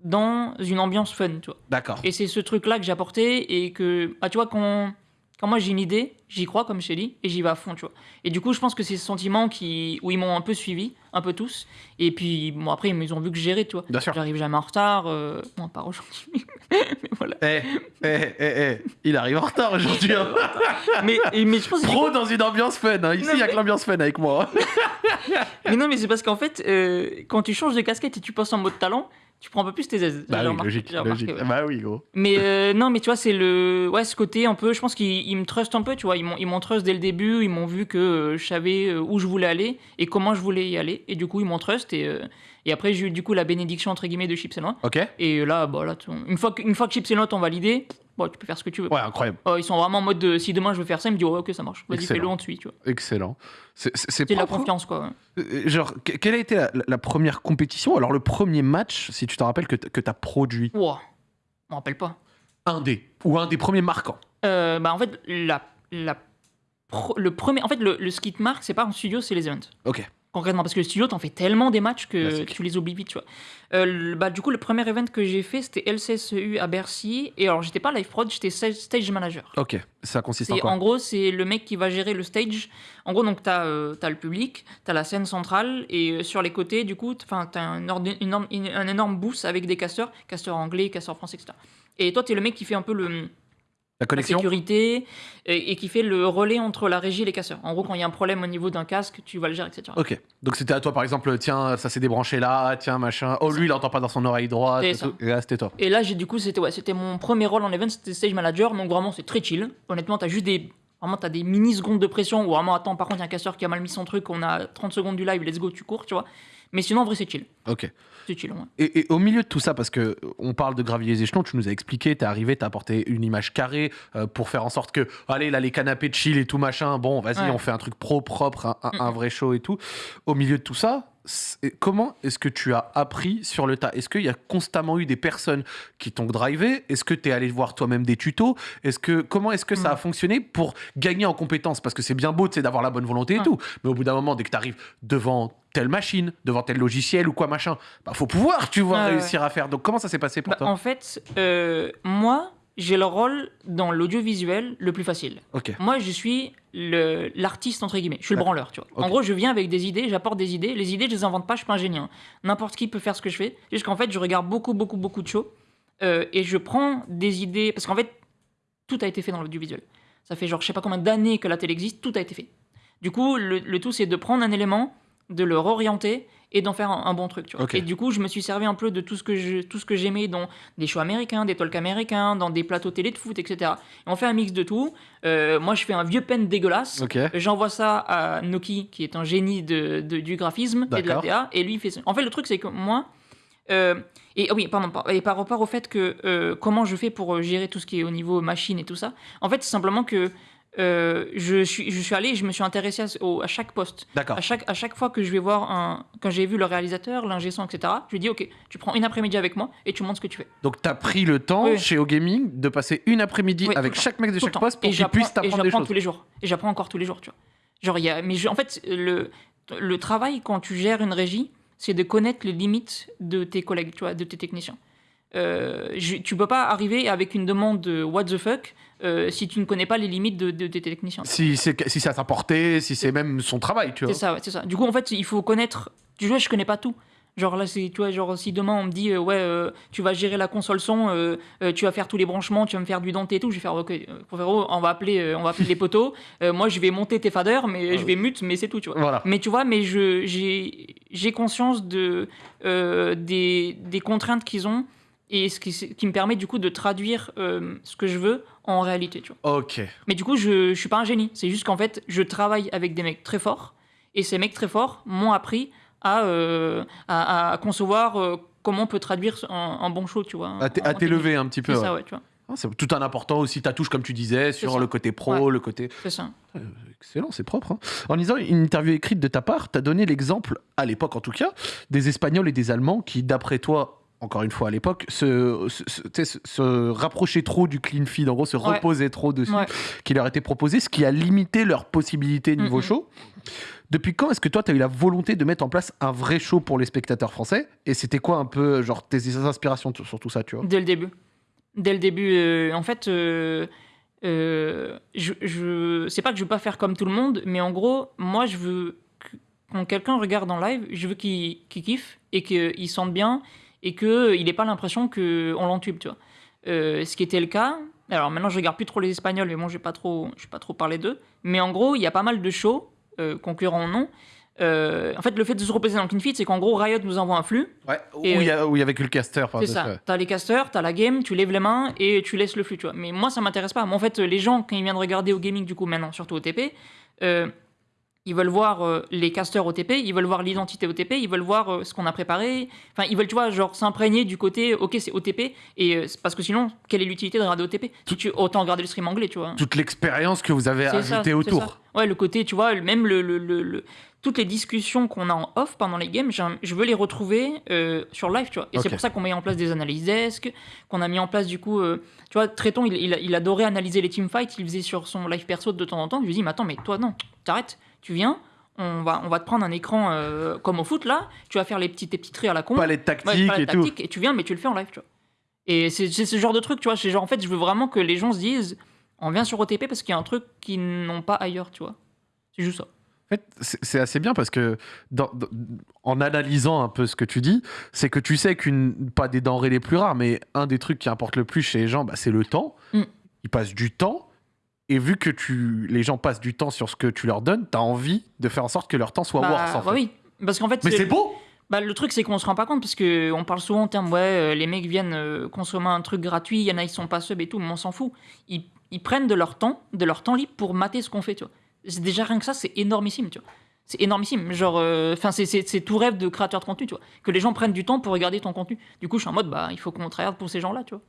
dans une ambiance fun, tu vois. D'accord. Et c'est ce truc-là que j'ai apporté et que, ah, tu vois, quand, quand moi j'ai une idée, j'y crois, comme je dit, et j'y vais à fond, tu vois. Et du coup, je pense que c'est ce sentiment qui, où ils m'ont un peu suivi, un peu tous. Et puis, bon, après, ils ont vu que je gérais, tu vois. Bien sûr. J'arrive jamais en retard, euh... bon, pas aujourd'hui, mais voilà. Eh, eh, eh, eh, il arrive en retard aujourd'hui. hein. Mais, mais je pense que Pro dans une ambiance fun. hein. Ici, il y a mais- que l'ambiance fun avec moi. Mais non, mais c'est parce qu'en fait, euh, quand tu changes de casquette et tu passes en mode talent, tu prends un peu plus tes aises. Bah oui, remarqué- logique, ouais. Bah oui, gros. Mais euh, non, mais tu vois, c'est le. Ouais, ce côté un peu. Je pense qu'ils ils me trustent un peu, tu vois. Ils m'ont, ils m'ont trust dès le début. Ils m'ont vu que euh, je savais euh, où je voulais aller et comment je voulais y aller. Et du coup, ils m'ont trust. Et, euh, et après, j'ai eu du coup la bénédiction, entre guillemets, de Chips et Noix. Ok. Et là, bah, là, une, fois que, une fois que Chips et Noix t'ont validé, bon, tu peux faire ce que tu veux. Ouais, incroyable. Euh, ils sont vraiment en mode de, si demain je veux faire ça, ils me disent ouais, ok, ça marche. Vas-y, Excellent. fais-le, on te suit, tu vois. Excellent. C'est de la hein. confiance, quoi. ouais. Euh, Genre, que- quelle a été la, la première compétition? Alors, le premier match, si tu te rappelles, que, tu as produit? Ouah, je m'en rappelle pas. Un des. Ou un des premiers marquants. Euh, bah, en fait, la, la pro- le premier. En fait, le, le ski te marque, c'est pas en studio, c'est les events. Ok. Concrètement, parce que le studio, t'en fais tellement des matchs que Classique. tu les oublies vite, tu vois. Euh, bah, du coup, le premier event que j'ai fait, c'était LCSEU à Bercy. Et alors, j'étais pas live prod, j'étais stage manager. Ok. Ça consiste en quoi en gros, c'est le mec qui va gérer le stage. En gros, donc, t'as euh, le public, t'as la scène centrale, et euh, sur les côtés, du coup, t'as un, énorme- un énorme boost avec des casteurs, casteurs anglais, casteurs français, etc. Et toi, t'es le mec qui fait un peu le, La sécurité et, et qui fait le relais entre la régie et les casseurs. En gros, quand il y a un problème au niveau d'un casque, tu vas le gérer, etc. Ok. Donc, c'était à toi, par exemple, tiens, ça s'est débranché là, tiens, machin. Oh, lui, il entend pas dans son oreille droite. Et ça. tout. Et là, c'était toi. Et là, du coup, c'était ouais, c'était mon premier rôle en event, c'était stage manager. Donc vraiment, c'est très chill. Honnêtement, t'as juste des vraiment t'as des mini secondes de pression ou vraiment attends. Par contre, il y a un casseur qui a mal mis son truc. On a 30 secondes du live, let's go, tu cours, tu vois. Mais sinon, en vrai, c'est chill. Ok. C'est chill. ouais. Et, et au milieu de tout ça, parce que on parle de gravir les échelons, tu nous as expliqué, t'es arrivé, t'as apporté une image carrée euh, pour faire en sorte que, allez, là, les canapés de chill et tout machin, bon, vas-y, Ouais. on fait un truc pro, propre, un, un- un vrai show et tout. Au milieu de tout ça, comment est-ce que tu as appris sur le tas? Est-ce qu'il y a constamment eu des personnes qui t'ont drivé? Est-ce que tu es allé voir toi-même des tutos? Est-ce que comment est-ce que ça a Mm. fonctionné pour gagner en compétences? Parce que c'est bien beau d'avoir la bonne volonté et tout, mais au bout d'un moment, dès que tu arrives devant telle machine, devant tel logiciel ou quoi machin, bah faut pouvoir, tu vois, ouais. réussir à faire. Donc comment ça s'est passé pour Bah, toi? en fait, euh, moi, j'ai le rôle dans l'audiovisuel le plus facile. Moi, je suis l'artiste, entre guillemets. Je suis le branleur, tu vois. En gros, je viens avec des idées, j'apporte des idées. Les idées, je les invente pas, je suis pas un génie. hein. N'importe qui peut faire ce que je fais. Juste qu'en fait, je regarde beaucoup, beaucoup, beaucoup de shows. euh, et je prends des idées. Parce qu'en fait, tout a été fait dans l'audiovisuel. Ça fait genre, je sais pas combien d'années que la télé existe, tout a été fait. Du coup, le, le tout, c'est de prendre un élément, de le réorienter et d'en faire un, un bon truc. Tu vois. Et du coup, je me suis servi un peu de tout ce que je- tout ce que j'aimais dans des shows américains, des talks américains, dans des plateaux télé de foot, etc. Et on fait un mix de tout. Euh, moi, je fais un vieux pen dégueulasse. J'envoie ça à Noki, qui est un génie de, de- du graphisme et de la. DA, et lui il fait ça. En fait, le truc, c'est que moi. euh, et ah oui, pardon, par- et par rapport au fait que euh, comment je fais pour gérer tout ce qui est au niveau machine et tout ça, en fait, c'est simplement que euh, je, suis, je suis allé, et je me suis intéressé à, ce- au- à chaque poste. D'accord. À chaque, à chaque fois que je vais voir un. Quand j'ai vu le réalisateur, l'ingé son, etc., je lui dis Ok, tu prends une après-midi avec moi et tu montres ce que tu fais. Donc tu as pris le temps Oui. chez OGaming de passer une après-midi Oui, avec chaque mec de Tout chaque poste pour qu'il puisse t'apprendre des j'apprends choses. tous les jours. Et j'apprends encore tous les jours, tu vois. Genre, il y a... Mais je- en fait, le... le travail, quand tu gères une régie, c'est de connaître les limites de tes collègues, tu vois, de tes techniciens. Euh, je- tu peux pas arriver avec une demande de what the fuck euh, si tu ne connais pas les limites de, de- de tes techniciens. Si c'est si à sa portée, si c'est même son travail, tu vois. C'est ça, ouais, c'est ça. Du coup, en fait, il faut connaître. Tu vois, je connais pas tout. Genre là, tu vois, genre si demain on me dit, euh, ouais, euh, tu vas gérer la console son, euh, tu vas faire tous les branchements, tu vas me faire du denté et tout, je vais faire, ok, frérot, on va appeler, on va appeler les poteaux. Moi, je vais monter tes faders, mais je vais mute, mais c'est tout, tu vois. Voilà. Mais tu vois, mais je, j'ai, conscience de, des, des contraintes qu'ils ont et ce qui, ce qui me permet du coup de traduire euh, ce que je veux en réalité, tu vois. Ok. Mais du coup, je, je suis pas un génie. C'est juste qu'en fait, je travaille avec des mecs très forts. Et ces mecs très forts m'ont appris à, euh, à, à concevoir euh, comment on peut traduire un, un bon show, tu vois. À t'élever un petit peu. ouais. C'est ça, ouais, tu vois. Ah, C'est tout un important aussi, ta touche, comme tu disais, sur ça. le côté pro, le côté. C'est ça. Excellent, c'est propre. hein. En lisant une interview écrite de ta part, tu as donné l'exemple, à l'époque en tout cas, des Espagnols et des Allemands qui, d'après toi, encore une fois à l'époque, se, se, rapprocher trop du clean feed, en gros, se Ouais. reposer trop dessus, Ouais. qui leur était proposé, ce qui a limité leurs possibilités niveau show. Depuis quand est-ce que toi, tu as eu la volonté de mettre en place un vrai show pour les spectateurs français? Et c'était quoi un peu, genre, tes inspirations sur tout ça, tu vois? Dès le début. Dès le début, euh, en fait, euh, euh, je, je c'est pas que je veux pas faire comme tout le monde, mais en gros, moi, je veux que- quand quelqu'un regarde en live, je veux qu'il kiffe et qu'il se sente bien et qu'il n'ait pas l'impression qu'on l'entube, tu vois. Euh, ce qui était le cas. Alors maintenant, je regarde plus trop les Espagnols, mais bon, je vais pas trop, pas trop parler d'eux. Mais en gros, il y a pas mal de shows euh, concurrents ou non. Euh, en fait, le fait de se reposer dans le clean feed, c'est qu'en gros, Riot nous envoie un flux. Ouais, où Et, il y, a- où il y avait que le caster. C'est ça. ouais. T'as les casters, t'as la game, tu lèves les mains et tu laisses le flux, tu vois. Mais moi, ça m'intéresse pas. Moi, en fait, les gens, quand ils viennent regarder au gaming, du coup, maintenant, surtout au TP, euh, ils veulent voir euh, les casters OTP, ils veulent voir l'identité OTP, ils veulent voir euh, ce qu'on a préparé. Enfin, ils veulent, tu vois, genre s'imprégner du côté, ok, c'est OTP, et euh, parce que sinon, quelle est l'utilité de regarder OTP tu autant regarder le stream anglais, tu vois. Toute l'expérience que vous avez ça, ajoutée autour. ça. Ouais, le côté, tu vois, même le, le- le- le- toutes les discussions qu'on a en off pendant les games, je veux les retrouver euh, sur live, tu vois. Et c'est pour ça qu'on met en place des analyses desk, qu'on a mis en place du coup, euh, tu vois, Tréton, il, il, il adorait analyser les teamfights, il faisait sur son live perso de temps en temps. Je lui dis, mais attends, mais toi, non, t'arrêtes, tu viens, on va, on va te prendre un écran euh, comme au foot là, tu vas faire les petits, tes petits traits à la con. Ouais, pas la et tout. et tu viens, mais tu le fais en live, tu vois. Et c'est ce genre de truc, tu vois. C'est genre, en fait, je veux vraiment que les gens se disent, on vient sur OTP parce qu'il y a un truc qu'ils n'ont pas ailleurs, tu vois. C'est juste ça. En fait, c'est c'est assez bien parce que dans- dans- en analysant un peu ce que tu dis, c'est que tu sais qu'une pas des denrées les plus rares, mais un des trucs qui importe le plus chez les gens, bah, c'est le temps. Mm. Ils passent du temps. Et vu que tu, les gens passent du temps sur ce que tu leur donnes, tu as envie de faire en sorte que leur temps soit Bah, worth. en bah fait. oui. Parce qu'en fait, Mais c'est beau Bah, le truc, c'est qu'on se rend pas compte parce que on parle souvent en termes, ouais, euh, les mecs viennent euh, consommer un truc gratuit, il y en a, ils sont pas sub et tout, mais on s'en fout. Ils, ils prennent de leur temps, de leur temps libre pour mater ce qu'on fait, tu vois. C'est déjà rien que ça, c'est énormissime, tu vois. C'est énormissime. Genre, euh, enfin, c'est tout rêve de créateur de contenu, tu vois. Que les gens prennent du temps pour regarder ton contenu. Du coup, je suis en mode, bah, il faut qu'on travaille pour ces gens-là, tu vois.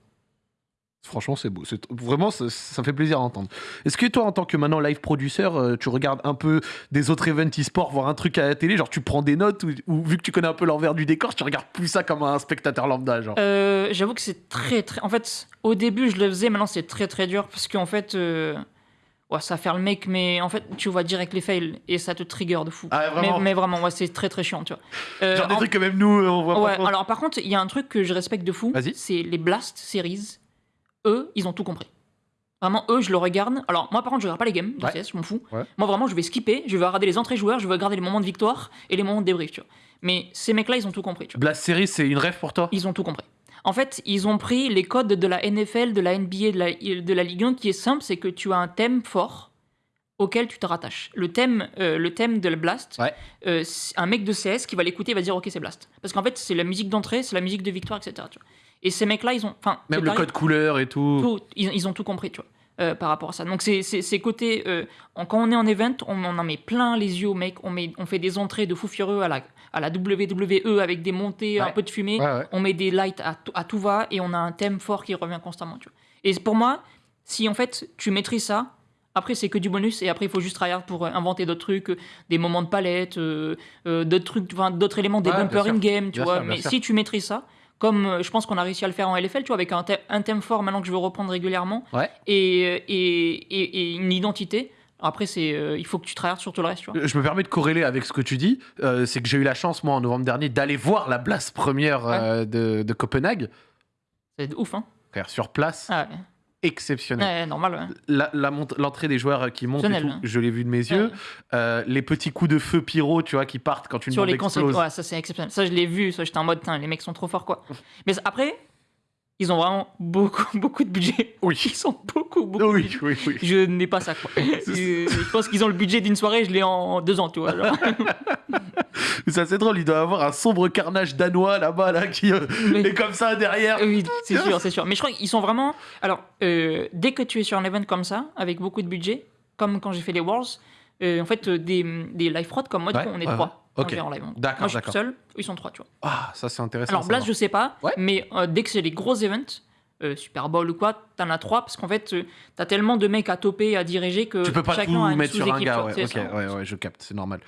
Franchement, c'est beau. Vraiment, ça, ça fait plaisir à entendre. Est-ce que toi, en tant que maintenant live producer, euh, tu regardes un peu des autres events e-sport, voir un truc à la télé, genre tu prends des notes ou, ou vu que tu connais un peu l'envers du décor, tu regardes plus ça comme un spectateur lambda, genre? Euh, J'avoue que c'est très très. En fait, au début je le faisais, maintenant c'est très très dur parce qu'en fait, euh, ouais, ça va faire le mec, mais en fait tu vois direct les fails et ça te trigger de fou. Ah, vraiment? Mais, mais vraiment, ouais, c'est très très chiant, tu vois. Euh, Genre des en- trucs que même nous, on voit Ouais, pas trop. alors par contre, il y a un truc que je respecte de fou, c'est les Blast Series. Eux, ils ont tout compris. Vraiment, eux, je le regarde. Alors, moi, par contre, je regarde pas les games de Ouais. CS, je m'en fous. Ouais. Moi, vraiment, je vais skipper, je vais regarder les entrées joueurs, je vais regarder les moments de victoire et les moments de débrief, tu vois. Mais ces mecs-là, ils ont tout compris, tu vois. Blast Series, c'est une rêve pour toi? Ils ont tout compris. En fait, ils ont pris les codes de la NFL, de la NBA, de la, de la Ligue 1, qui est simple, c'est que tu as un thème fort auquel tu te rattaches. Le thème, euh, le thème de la Blast, Ouais. euh, un mec de CS qui va l'écouter va dire ok c'est Blast. Parce qu'en fait c'est la musique d'entrée, c'est la musique de victoire, etc. tu vois. Et ces mecs-là, ils ont, enfin, Même le pareil, code couleur et tout. tout, ils, ils ont tout compris, tu vois. euh, par rapport à ça. Donc c'est côté euh, quand on est en event, on, on en met plein les yeux, mec. On met on fait des entrées de fou furieux à la à la WWE avec des montées, un peu de fumée Ouais, ouais. on met des lights à, tout- à tout va et on a un thème fort qui revient constamment. Tu vois. Et pour moi, si en fait tu maîtrises ça, après c'est que du bonus et après il faut juste travailler pour euh, inventer d'autres trucs, euh, des moments de palette, euh, euh, d'autres trucs, d'autres éléments, des Ouais, bumpers in-game, tu Bien vois. sûr, Mais sûr. si tu maîtrises ça, comme euh, je pense qu'on a réussi à le faire en LFL, tu vois, avec un, thème- un thème fort maintenant que je veux reprendre régulièrement Ouais. et, euh, et, et- et une identité. Après, c'est, euh, il faut que tu travailles sur tout le reste, tu vois. Je me permets de corréler avec ce que tu dis. Euh, c'est que j'ai eu la chance, moi, en novembre dernier, d'aller voir la Blast première euh, de, de Copenhague. C'est de ouf, hein. Sur place, Ah, ouais. Exceptionnel. Ouais, normal, ouais. L'entrée des joueurs qui montent et tout, hein. je l'ai vu de mes yeux. Ouais. Euh, les petits coups de feu pyro, tu vois, qui partent quand une sur bombe les explose. Ouais, ça c'est exceptionnel. Ça je l'ai vu, ça j'étais en mode, les mecs sont trop forts quoi. Mais après, ils ont vraiment beaucoup, beaucoup de budget. Oui. Ils sont beaucoup, beaucoup. Oui, oui, oui. Je n'ai pas ça quoi. Je pense qu'ils ont le budget d'une soirée, je l'ai en deux ans, tu vois. genre. C'est drôle, il doit avoir un sombre carnage danois là-bas, là, qui euh, Mais- est comme ça derrière. oui, c'est sûr, c'est sûr. Mais je crois qu'ils sont vraiment. Alors, euh, dès que tu es sur un event comme ça, avec beaucoup de budget, comme quand j'ai fait les Wars, euh, en fait, euh, des, des live prod comme moi, du Ouais, coup, on est ouais, trois. ouais. quand Ok. je vais en live. D'accord, Moi, je suis tout seul, ils sont trois, tu vois. Ah, ça c'est intéressant. Alors, Blast, je sais pas, Ouais. mais euh, dès que c'est les gros events, euh, Super Bowl ou quoi, t'en as trois parce qu'en fait, euh, t'as tellement de mecs à toper, à diriger que Tu peux pas chacun tout a une mettre sur un gars, ouais, C'est ok, ça. ouais, ouais, je capte, c'est normal.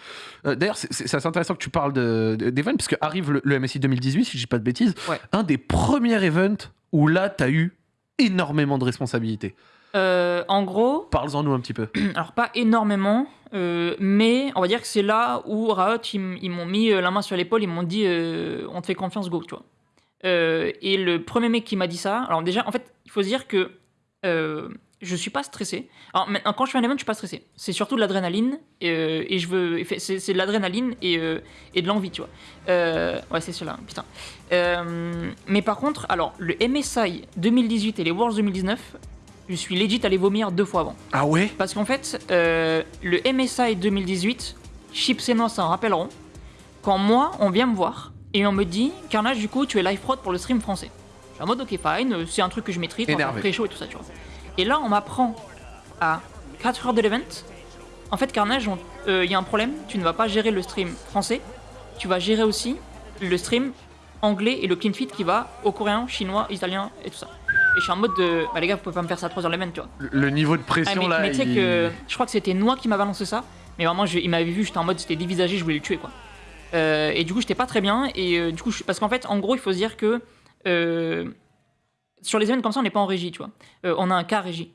D'ailleurs, c'est- assez intéressant que tu parles de- de- d'event, parce que arrive le, le MSI 2018, si je dis pas de bêtises, un des premiers events où là, t'as eu énormément de responsabilités. Euh, en gros, Parle-en nous un petit peu. alors pas énormément, euh, mais on va dire que c'est là où Riot, ils, m'ont mis euh, la main sur l'épaule, ils m'ont dit euh, on te fait confiance, go, tu vois. Et le premier mec qui m'a dit ça, alors déjà, en fait, il faut se dire que je suis pas stressé. Alors quand je fais un event, je suis pas stressé. C'est surtout de l'adrénaline, euh, et je veux. C'est de l'adrénaline et, euh, et de l'envie, tu vois. Euh, ouais, c'est cela, putain. Euh, mais par contre, alors, le MSI 2018 et les Worlds 2019, je suis legit allé vomir deux fois avant. Ah ouais? Parce qu'en fait, euh, le MSI 2018, Chips et Noix s'en rappelleront, quand moi, on vient me voir et on me dit Carnage, du coup, tu es live prod pour le stream français. Je suis en mode, ok, fine, c'est un truc que je maîtrise, on Énervé. pré-show et tout ça, tu vois. Et là, on m'apprend à 4 heures de l'event. En fait, Carnage, euh, il y a un problème, tu ne vas pas gérer le stream français, tu vas gérer aussi le stream anglais et le clean feed qui va au coréen, chinois, italien et tout ça. Et je suis en mode de, bah les gars, vous pouvez pas me faire ça à 3 heures de l'event, tu vois. Le- Le niveau de Ah, pression mais, là. mais tu sais il- que je crois que c'était Noix qui m'a balancé ça, mais vraiment je- il m'avait vu, j'étais en mode c'était dévisagé, je voulais le tuer quoi. Euh, et du coup j'étais pas très bien et euh, du coup je- parce qu'en fait en gros il faut se dire que euh, sur les events comme ça on n'est pas en régie tu vois, on a un car régie.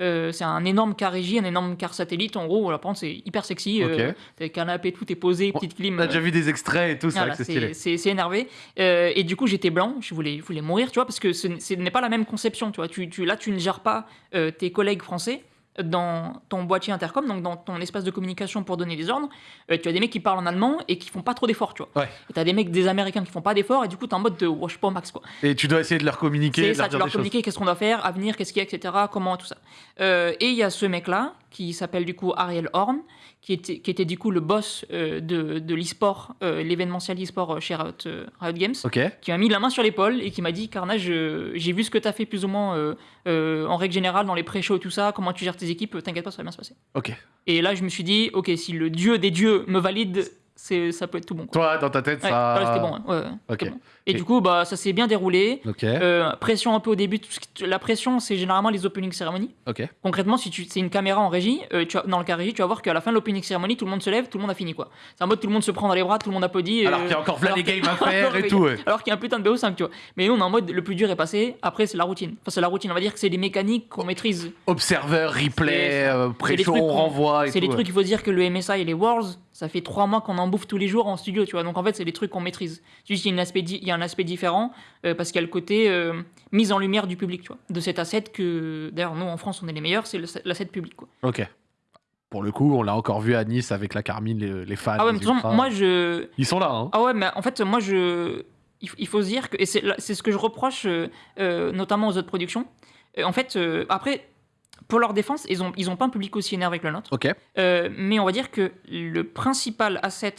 Euh, c'est un énorme car régie, un énorme car satellite en gros, c'est hyper sexy, euh, Ok. t'as le canapé, tout est posé, petite clim. On a euh, déjà vu des extraits et tout, voilà, c'est énervé. Euh, et du coup, j'étais blanc, je voulais, je voulais mourir, tu vois, parce que ce, n'est pas la même conception, tu vois. Tu, tu, là, tu ne gères pas euh, tes collègues français dans ton boîtier intercom, donc dans ton espace de communication pour donner des ordres. Euh, tu as des mecs qui parlent en allemand et qui font pas trop d'efforts, tu vois. Ouais. Et tu as des mecs, des américains qui font pas d'efforts, et du coup, tu es en mode de oh, je suis pas au max, quoi. Et tu dois essayer de leur communiquer, C'est ça, tu leur communiquer qu'est-ce qu'on doit faire, à venir, qu'est-ce qu'il y a, etc., comment, tout ça. Euh, et il y a ce mec-là, qui s'appelle du coup Ariel Horn, qui était, qui était du coup le boss euh, de, de l'e-sport, euh, l'événementiel e-sport euh, chez Riot, Riot Games, qui m'a mis la main sur l'épaule et qui m'a dit Carnage, j'ai vu ce que tu as fait plus ou moins en règle générale dans les pré-shows et tout ça, comment tu gères tes équipes, t'inquiète pas, ça va bien se passer. Et là, je me suis dit, ok, si le dieu des dieux me valide, ça peut être tout bon. quoi. Toi, dans ta tête, Ouais, ça. c'était bon. ouais, ouais, bon. Et, Et- du coup, bah, ça s'est bien déroulé. Euh, pression un peu au début. La pression, c'est généralement les opening ceremonies. Concrètement, si tu c'est une caméra en régie, euh, tu as- dans le cas régie, tu vas voir qu'à la fin de l'opening ceremony, tout le monde se lève, tout le monde a fini quoi. C'est en mode tout le monde se prend dans les bras, tout le monde applaudit. Alors euh, qu'il y a encore plein alors qu'il a- games à faire et tout, ouais. Alors qu'il y a un putain de BO5, tu vois. Mais nous, on est en mode le plus dur est passé. Après, c'est la routine. Enfin, c'est la routine. On va dire que c'est des mécaniques qu'on maîtrise. Observeur, replay, pression, renvoi C'est des trucs, il faut dire que le MSI et les Worlds, ça fait trois mois qu'on en bouffe tous les jours en studio, tu vois. Donc en fait, c'est des trucs qu'on maîtrise. Juste, il y a, un aspect il y a un aspect différent euh, parce qu'il y a le côté euh, mise en lumière du public, tu vois. De cet asset que, d'ailleurs, nous en France, on est les meilleurs, c'est l'asset public, quoi. Ok. Pour le coup, on l'a encore vu à Nice avec la Carmine, les, les fans. Ah ouais, mais moi, je. Ils sont là, hein. Ah ouais, mais en fait, moi, je. Il faut se dire que. Et c'est ce que je reproche euh, notamment aux autres productions. En fait, après, pour leur défense, ils ont, ils ont pas un public aussi énervé que le nôtre. Ok. Mais on va dire que le principal asset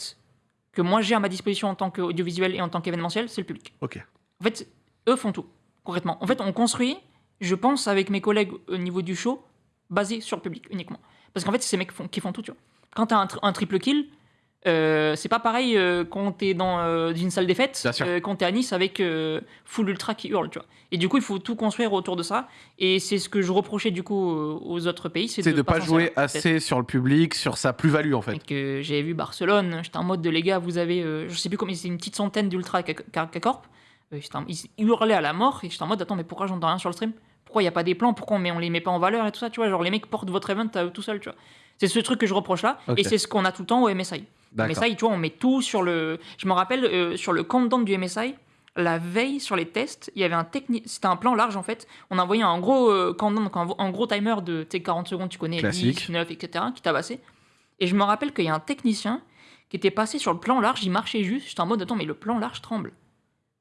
que moi j'ai à ma disposition en tant qu'audiovisuel et en tant qu'événementiel, c'est le public. Ok. En fait, eux font tout, concrètement. En fait, on construit, je pense, avec mes collègues au niveau du show, basé sur le public uniquement. Parce qu'en fait, c'est ces mecs font- qui font tout, tu vois. Quand t'as un, tr- un triple kill, euh, c'est pas pareil euh, quand t'es dans euh, une salle des fêtes, euh, quand t'es à Nice avec full ultra qui hurle, tu vois. Et du coup, il faut tout construire autour de ça. Et c'est ce que je reprochais du coup aux autres pays, C'est de pas s'en jouer assez sur le public, sur sa plus-value en fait. Que j'avais vu Barcelone, j'étais en mode de les gars, vous avez, je sais plus combien, c'est une petite centaine d'ultra K-Corp. Ils hurlaient à la mort et j'étais en mode attends, mais pourquoi j'entends rien sur le stream? Pourquoi il n'y a pas des plans? Pourquoi on, met, on les met pas en valeur et tout ça Tu vois, genre les mecs portent votre event tout seul, tu vois. C'est ce truc que je reproche là et c'est ce qu'on a tout le temps au MSI. MSI, tu vois, on met tout sur le. Je me rappelle euh, sur le countdown du MSI. La veille sur les tests, il y avait un technique, c'était un plan large en fait. On envoyait un gros euh, countdown, donc un, un gros timer de tu sais, 40 secondes, tu connais, Classique. 10, 9, etc., qui tabassait. Et je me rappelle qu'il y a un technicien qui était passé sur le plan large, il marchait juste. J'étais en mode, attends, mais le plan large tremble.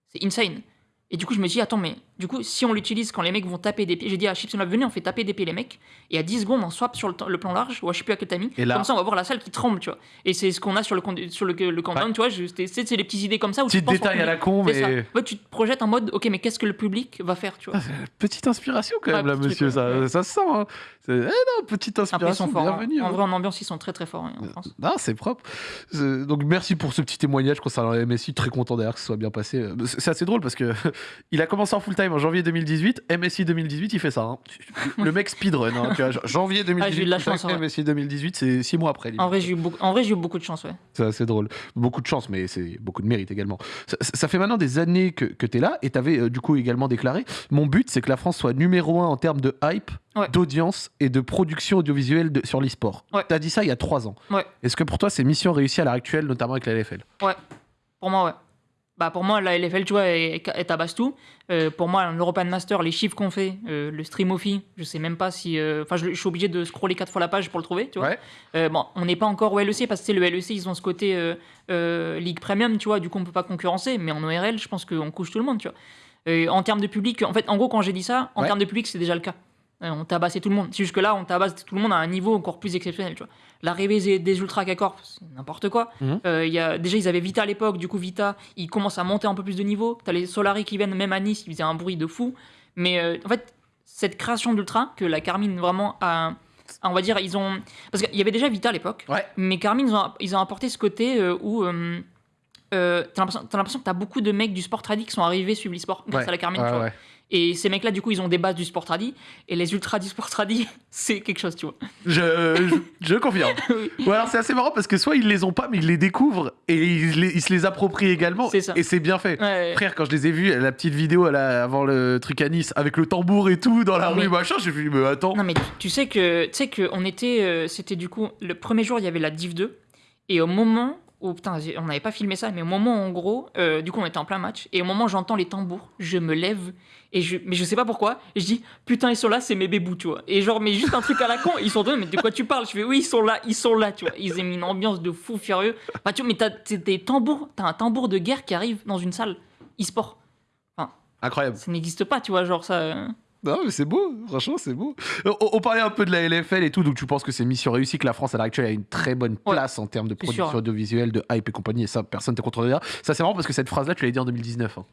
C'est insane. Et du coup, je me dit, attends, mais du coup, si on l'utilise quand les mecs vont taper des pieds, j'ai dit à Chips, venez, on fait taper des pieds les mecs, et à 10 secondes, on swap sur le, le plan large, ou je sais plus à quel timing, Et là- comme ça, on va voir la salle qui tremble, tu vois. Et c'est ce qu'on a sur le, sur le, le countdown, tu vois, c'est c'est des petites idées comme ça où Petit tu penses au détail à la con, ça. mais. En fait, tu te projettes en mode, ok, mais qu'est-ce que le public va faire, tu vois. Petite inspiration quand même Ouais, là, monsieur. ça, ouais. ça se sent. hein. C'est- Eh non, petite inspiration. hein. bienvenue. En hein. vrai, en ambiance, ils sont très très forts hein, en France. Ah, c'est propre. Donc merci pour ce petit témoignage concernant la MSI. Très content d'ailleurs que ce soit bien passé. C'est c'est assez drôle parce que Il a commencé en full time en janvier 2018. MSI 2018, il fait ça. hein. Le mec speedrun. tu vois, genre, janvier 2018. Ah, j'ai eu de la chance, full-time, ouais. MSI 2018, c'est 6 mois après. limite. En vrai, j'ai eu, beaucoup- en eu beaucoup de chance, ouais. C'est assez drôle. Beaucoup de chance, mais c'est beaucoup de mérite également. Ça, ça fait maintenant des années que, que tu es là et tu avais du coup également déclaré Mon but, c'est que la France soit numéro un en termes de hype, Ouais. d'audience et de production audiovisuelle de- sur l'e-sport. Ouais. Tu as dit ça il y a 3 ans. Ouais. Est-ce que pour toi, c'est mission réussie à l'heure actuelle, notamment avec la LFL Pour moi, ouais. Bah, pour moi, la LFL, tu vois, elle tabasse tout. Euh, pour moi, un European Master, les chiffres qu'on fait, euh, le stream offi, je sais même pas si. euh, Enfin, je, je suis obligé de scroller quatre fois la page pour le trouver, tu vois. Ouais. Bon, on n'est pas encore au LEC parce que le LEC, ils ont ce côté Ligue Premium, tu vois, du coup, on peut pas concurrencer. Mais en ORL, je pense qu'on couche tout le monde, tu vois. En termes de public, en fait, en gros, quand j'ai dit ça, en Ouais. termes de public, c'est déjà le cas. Euh, on tabassait tout le monde. C'est juste que là, on tabasse tout le monde à un niveau encore plus exceptionnel, tu vois. L'arrivée des, Ultra K-Corp, c'est n'importe quoi. Euh, il y a, déjà, ils avaient Vita à l'époque, du coup, Vita, ils commencent à monter un peu plus de niveau. T'as les Solari qui viennent, même à Nice, ils faisaient un bruit de fou. Mais euh, en fait, cette création d'Ultra, que la Carmine vraiment a. On va dire, ils ont. Parce qu'il y avait déjà Vita à l'époque, Ouais. mais Carmine, ils ont, ils ont apporté ce côté euh, où. euh, t'as l'impression que t'as beaucoup de mecs du sport tradi qui sont arrivés suivre l'e-sport grâce Ouais. à la Carmine, Ouais, tu vois. Et ces mecs-là, du coup, ils ont des bases du sport tradi. Et les ultras du sport tradi, c'est quelque chose, tu vois. Je, je, je confirme. Oui. Ou alors c'est assez marrant parce que soit ils les ont pas, mais ils les découvrent et ils, les- ils se les approprient également. C'est ça. Et c'est bien fait. Ouais. Frère, quand je les ai vus, la petite vidéo avant le truc à Nice, avec le tambour et tout dans la Mais- rue, machin, j'ai vu, mais attends. Non mais tu- tu sais que tu sais que on était euh, c'était du coup le premier jour il y avait la Div 2 et au moment où putain on n'avait pas filmé ça mais au moment en gros euh, du coup on était en plein match et au moment où j'entends les tambours je me lève et je mais je sais pas pourquoi et je dis putain ils sont là c'est mes bébous tu vois. Et genre mais juste un truc à la con ils sont deux mais de quoi tu parles? Je fais oui ils sont là ils sont là tu vois. Ils ont mis une ambiance de fou furieux. Bah tu vois mais t'as des tambours t'as un tambour de guerre qui arrive dans une salle e-sport. Incroyable. ça n'existe pas tu vois genre ça euh. Non, mais c'est beau, franchement, c'est beau. On, on parlait un peu de la LFL et tout, donc tu penses que c'est mission réussie, que la France à l'heure actuelle a une très bonne Ouais, place en termes de production sûr. audiovisuelle, de hype et compagnie, et ça, personne ne te contredira. Ça, c'est marrant parce que cette phrase-là, tu l'as dit en 2019. hein.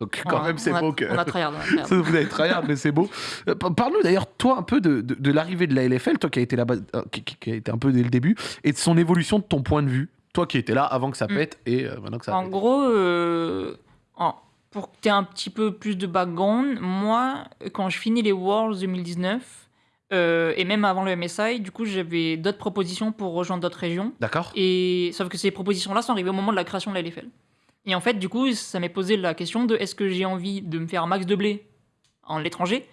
Donc, quand même, c'est beau que. on a tryhard, on a vous avez tryhard, mais c'est beau. Euh, par- Parle-nous d'ailleurs, toi, un peu de, de- de l'arrivée de la LFL, toi qui a été là-bas, euh, qui, a été un peu dès le début, et de son évolution de ton point de vue. Toi qui étais là avant que ça Mm. pète et euh, maintenant que ça En pète. gros, euh, en- pour que tu aies un petit peu plus de background, moi, quand je finis les Worlds 2019, euh, et même avant le MSI, du coup, j'avais d'autres propositions pour rejoindre d'autres régions. D'accord Et sauf que ces propositions-là sont arrivées au moment de la création de la LFL. Et en fait, du coup, ça m'est posé la question de est-ce que j'ai envie de me faire un max de blé en l'étranger,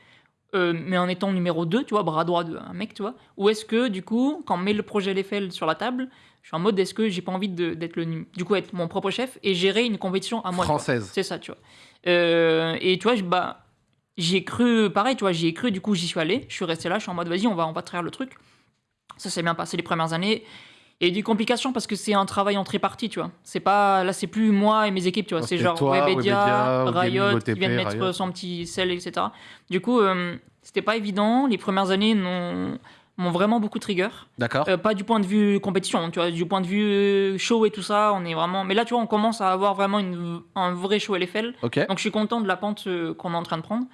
euh, mais en étant numéro 2, tu vois, bras droit de un mec, tu vois, ou est-ce que, du coup, quand on met le projet LFL sur la table, je suis en mode est-ce que j'ai pas envie de- d'être le du coup être mon propre chef et gérer une compétition à moi. Française. C'est ça, tu vois. Euh, et tu vois, je- bah, j'y ai cru, pareil, tu vois, j'y ai cru, du coup, j'y suis allé. Je suis resté là, je suis en mode, vas-y, on va, on va trahir le truc. Ça s'est bien passé les premières années. Et des complications parce que c'est un travail en tripartie, tu vois. C'est pas, là, c'est plus moi et mes équipes, tu vois. Oh, C'est genre toi, Webedia, Webedia, Riot, Gaming, qui OTP, viennent mettre Riot. son petit sel, etc. Du coup, euh, c'était pas évident. Les premières années n'ont- m'ont vraiment beaucoup trigger. D'accord Euh, pas du point de vue compétition, tu vois, du point de vue euh, show et tout ça, on est vraiment. Mais là, tu vois, on commence à avoir vraiment une- un vrai show LFL. Ok. Donc je suis content de la pente euh, qu'on est en train de prendre.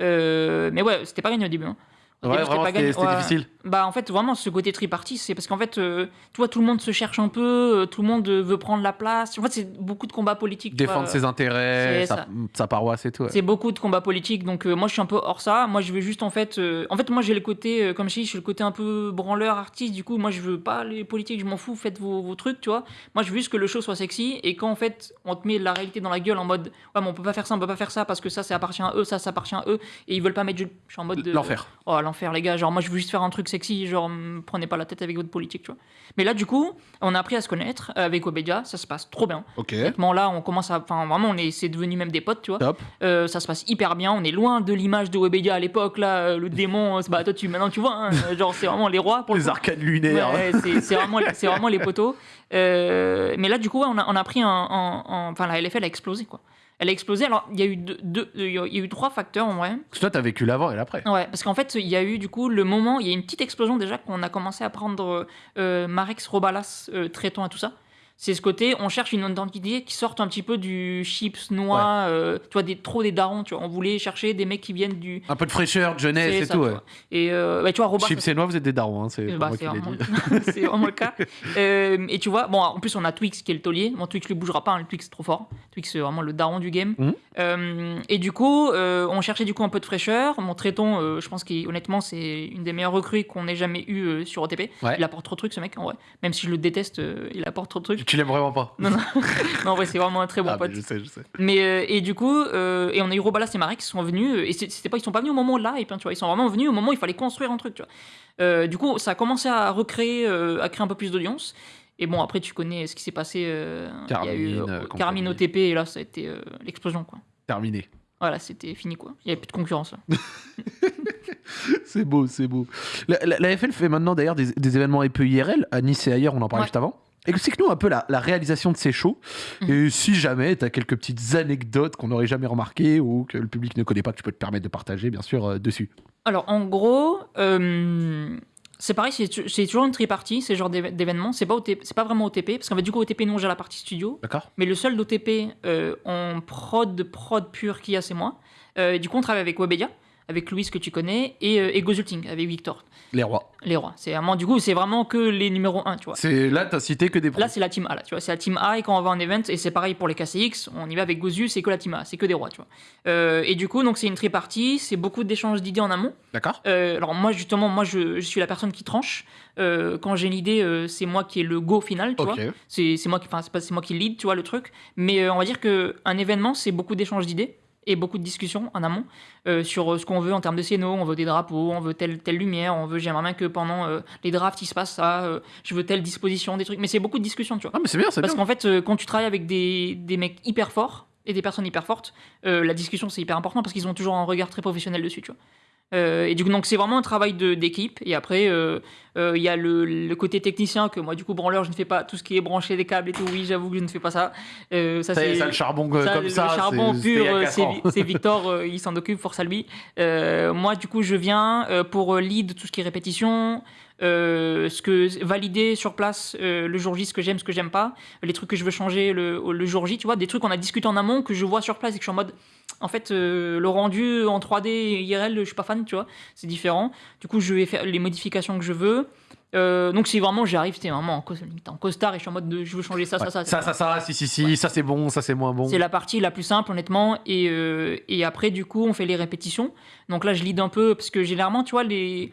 Euh, mais ouais, c'était pas gagné au début. hein. Ouais, vraiment, c'était Ouais. difficile. Bah en fait, vraiment, ce côté tripartite, c'est parce qu'en fait, euh, tu vois, tout le monde se cherche un peu, euh, tout le monde euh, veut prendre la place. En fait, c'est beaucoup de combats politiques. Défendre vois. ses intérêts, sa, ça. sa paroisse et tout. ouais. C'est beaucoup de combats politiques, donc euh, moi je suis un peu hors ça. Moi je veux juste en fait, en fait moi j'ai le côté, comme je dis, je suis le côté un peu branleur artiste. Du coup moi je veux pas les politiques, je m'en fous. Faites vos, vos trucs, tu vois. Moi je veux juste que le show soit sexy et quand en fait on te met la réalité dans la gueule en mode ouais mais on peut pas faire ça, on peut pas faire ça parce que ça ça appartient à eux, ça ça appartient à eux et ils veulent pas mettre. Je je suis en mode de L'enfer. Oh l'enfer les gars, genre moi je veux juste faire un truc sexy, genre me prenez pas la tête avec votre politique, tu vois. Mais là du coup on a appris à se connaître euh, avec Webedia, ça se passe trop bien. Ok. Honnêtement, là on commence à, enfin vraiment on est, c'est devenu même des potes, tu vois. Top. Euh, ça se passe hyper bien. On est loin de l'image de Webedia à l'époque, là, euh, le démon. Bah, toi, tu, maintenant, tu vois, hein, genre, c'est vraiment les rois pour le Les arcades lunaires. Ouais, c'est c'est vraiment, c'est vraiment les poteaux. Euh, mais là, du coup, on, a, on a pris un- Enfin, la LFL a explosé, quoi. Elle a explosé. Alors, il y a eu deux, deux- il y a eu trois facteurs, en vrai. Parce que toi, t'as vécu l'avant et l'après. Ouais, parce qu'en fait, il y a eu, du coup, le moment... Il y a une petite explosion, déjà, qu'on a commencé à prendre euh, Marex, Robalas, euh, Tréton et tout ça. C'est ce côté, on cherche une identité qui sorte un petit peu du chips noix, euh, tu vois, des, trop des darons, tu vois. On voulait chercher des mecs qui viennent du. Un peu de fraîcheur, de jeunesse et ça, tout. ouais. Et euh, bah, tu vois, Robert. Chips et noix, vous êtes des darons, hein, c'est pas bah, moi c'est qui l'ai vraiment... dit. c'est vraiment le cas. Euh, et tu vois, bon, en plus, on a Twix qui est le taulier. Mon Twix lui bougera pas, hein, le Twix c'est trop fort. Twix, c'est vraiment le daron du game. Mhm. Et du coup, on cherchait du coup un peu de fraîcheur. Mon traiton, je pense qu'honnêtement, c'est une des meilleures recrues qu'on ait jamais eu euh, sur OTP. Ouais. Il apporte trop de trucs, ce mec, en vrai. Même si je le déteste, il apporte trop de trucs. Tu l'aimes vraiment pas Non, non. non, en vrai, c'est vraiment un très bon Ah, mais pote. je sais, je sais. Mais euh, et du coup, euh, et on a eu Robalas et Marek qui sont venus, euh, et c'était pas, ils sont pas venus au moment là, et puis, tu vois, ils sont vraiment venus au moment où il fallait construire un truc, tu vois. Euh, du coup, ça a commencé à recréer, à créer un peu plus d'audience. Et bon, après, tu connais ce qui s'est passé. euh, il y a eu Carmine, Carmine. OTP, et là, ça a été l'explosion, quoi. Terminé. Voilà, c'était fini, quoi. Il y avait plus de concurrence. là. C'est beau, c'est beau. La, la- la FL fait maintenant d'ailleurs des, des événements un peu IRL à Nice et ailleurs, on en parlait Ouais. juste avant. Explique-nous un peu la, la réalisation de ces shows. Mhm. Et si jamais tu as quelques petites anecdotes qu'on n'aurait jamais remarquées ou que le public ne connaît pas, que tu peux te permettre de partager, bien sûr, euh, dessus. Alors, en gros, euh, c'est pareil, c'est toujours une tripartie, ces genres d'événements. C'est pas, pas vraiment OTP, parce qu'en fait, du coup, OTP, nous, on gère la partie studio. D'accord Mais le seul d'OTP euh, en prod, prod pur qu'il y a, c'est moi. Euh, du coup, on travaille avec Webedia, avec Louis que tu connais, et, euh, et Gozulting, avec Victor, Les rois. les rois. C'est vraiment, du coup, c'est vraiment que les numéros 1, tu vois. C'est Là, tu as cité que des pros. Là, c'est la team A, là, tu vois. C'est la team A, et quand on va en event, et c'est pareil pour les KCX, on y va avec Gozu, c'est que la team A, c'est que des rois, tu vois. Euh, et du coup, donc, c'est une tripartie, c'est beaucoup d'échanges d'idées en amont. D'accord Euh, alors moi justement, moi je, je suis la personne qui tranche. Euh, quand j'ai l'idée, euh, c'est moi qui ai le go final, tu vois. C'est c'est moi qui, enfin c'est pas c'est moi qui lead, tu vois le truc. Mais on va dire que un événement, c'est beaucoup d'échanges d'idées et beaucoup de discussions en amont euh, sur euh, ce qu'on veut en termes de scéno. On veut des drapeaux, on veut telle telle lumière, on veut j'aimerais bien que pendant euh, les drafts il se passe ça. euh, je veux telle disposition, des trucs. Mais c'est beaucoup de discussions, tu vois. Ah, mais c'est bien, c'est Parce qu'en fait, quand tu travailles avec des, des mecs hyper forts et des personnes hyper fortes, la discussion c'est hyper important parce qu'ils ont toujours un regard très professionnel dessus, tu vois. Euh, et du coup, donc c'est vraiment un travail d'équipe. Et après, euh, euh, il y a le, le côté technicien que moi, du coup, branleur, je ne fais pas tout ce qui est brancher des câbles et tout. Oui, j'avoue que je ne fais pas ça. Ça, c'est ça, le charbon euh, ça, comme le ça. charbon pur, c'est Victor, il s'en occupe, force à lui. Moi, du coup, je viens pour lead tout ce qui est répétition, euh, ce que valider sur place euh, le jour J, ce que j'aime, ce que j'aime pas, les trucs que je veux changer le, le jour J, tu vois, des trucs qu'on a discuté en amont que je vois sur place et que je suis en mode, en fait, euh, le rendu en 3D IRL, je suis pas fan, tu vois, c'est différent. Du coup, je vais faire les modifications que je veux. Euh, donc si vraiment j'arrive, c'est vraiment en, limite en costard et je suis en mode de, je veux changer ça, Ouais. ça, ça. ça, ça, ça, si, si, si, ça c'est bon, ça c'est moins bon. C'est la partie la plus simple, honnêtement. Et, euh, et après, du coup, on fait les répétitions. Donc là, je lead un peu, parce que généralement, tu vois, les,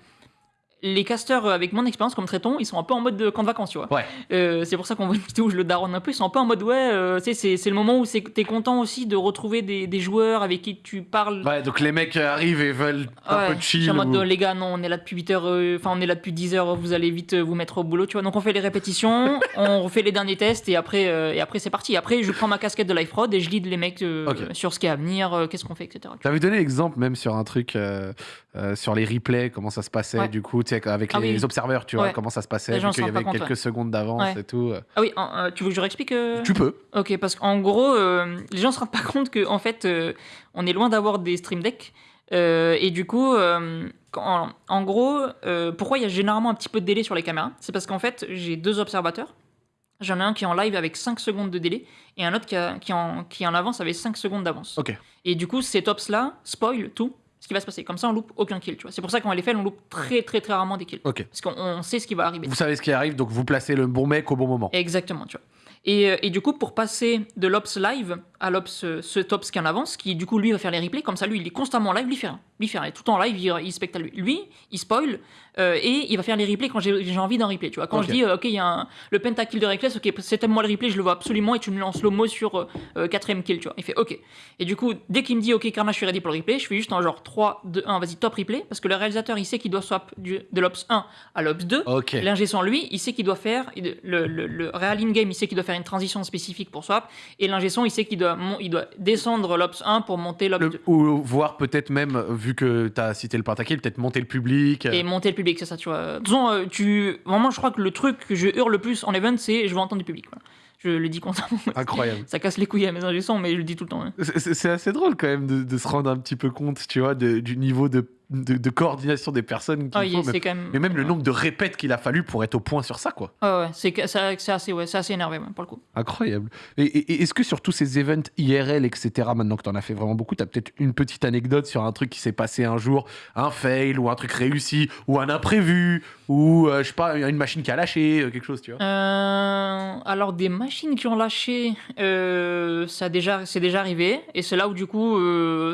les casteurs, euh, avec mon expérience comme traiton, ils sont un peu en mode de camp de vacances, tu vois. Ouais. Euh, c'est pour ça qu'on voit une vidéo où je le daronne un peu. Ils sont un peu en mode, ouais, euh, tu sais, c'est, le moment où c'est, t'es content aussi de retrouver des, des joueurs avec qui tu parles. Ouais, donc les mecs arrivent et veulent un Ouais, peu de chill. en mode, ou- euh, les gars, non, on est là depuis 8 heures, euh, enfin, on est là depuis 10 heures, vous allez vite euh, vous mettre au boulot, tu vois. Donc, on fait les répétitions, on refait les derniers tests, et après, euh, et après c'est parti. Après, je prends ma casquette de life prod et je lead les mecs euh, sur ce qui est à venir, euh, qu'est-ce qu'on fait, etc. T'avais donné l'exemple même sur un truc, euh, euh, sur les replays, comment ça se passait, Ouais. du coup, tu sais, avec Ah les oui. observeurs, tu vois, Ouais. comment ça se passait, vu qu'il y avait compte, quelques ouais. secondes d'avance Ouais. et tout. Ah oui, en- euh, tu veux que je réexplique euh? Tu peux. Ok, parce qu'en gros, euh, les gens se rendent pas compte que en fait, euh, on est loin d'avoir des Stream Deck. Euh, et du coup, euh, en, en gros, euh, pourquoi il y a généralement un petit peu de délai sur les caméras? C'est parce qu'en fait, j'ai deux observateurs. J'en ai un qui est en live avec 5 secondes de délai et un autre qui, a- qui, en, qui en avance avec 5 secondes d'avance. Ok. Et du coup, ces tops-là spoil tout ce qui va se passer. Comme ça, on loupe aucun kill. tu vois. C'est pour ça qu'en LFL, on loupe très très très rarement des kills. Parce qu'on on sait ce qui va arriver. Vous savez ce qui arrive, donc vous placez le bon mec au bon moment. Exactement, tu vois. Et, euh, et du coup, pour passer de l'Ops live à l'Ops, euh, ce Tops qui est en avance, qui du coup lui va faire les replays, comme ça lui il est constamment en live, lui fait rien. Et tout en live, il, il lui. Lui, il spoil euh, et il va faire les replays quand j'ai envie d'un replay. Tu vois, quand je dis, euh, ok, il y a un, le pentakill de Reckless, ok, c'est moi le replay, je le vois absolument et tu me lances le mot sur euh, quatrième kill, tu vois. Il fait ok. Et du coup, dès qu'il me dit, ok, Karma, je suis ready pour le replay, je fais juste un genre 3, 2, 1, vas-y, top replay, parce que le réalisateur il sait qu'il doit swap du, de l'Ops 1 à l'Ops 2. Ok. L'ingé son, lui, il sait qu'il doit faire, le, le, le Real in-game, il sait qu'il doit faire une transition spécifique pour swap, et l'ingé son, il sait qu'il doit, il doit descendre l'Ops 1 pour monter l'Ops Le- 2. ou voir peut-être même, vu que tu as cité le pentakill, peut-être monter le public. euh, Et monter le public, c'est ça, tu vois. De toute façon, euh, tu... vraiment, je crois que le truc que je hurle le plus en event, c'est je veux entendre du public. voilà. Je le dis constamment. Incroyable. Ça casse les couilles à mes ingé sons, mais je le dis tout le temps. hein. C'est- assez drôle quand même de, de se rendre un petit peu compte, tu vois, de- du niveau de, de, de coordination des personnes qu'il il- faut. quand même. mais même le nombre de répètes qu'il a fallu pour être au point sur ça, quoi. Ouais, ouais, c'est assez, ouais, assez énervé, pour le coup. Incroyable. Et, est-ce que sur tous ces events IRL, etc., maintenant que tu en as fait vraiment beaucoup, tu as peut-être une petite anecdote sur un truc qui s'est passé un jour, un fail, ou un truc réussi, ou un imprévu, ou euh, je sais pas, une machine qui a lâché, euh, quelque chose, tu vois? Euh, alors des machines qui ont lâché, euh, ça a déjà, c'est déjà arrivé, et c'est là où du coup,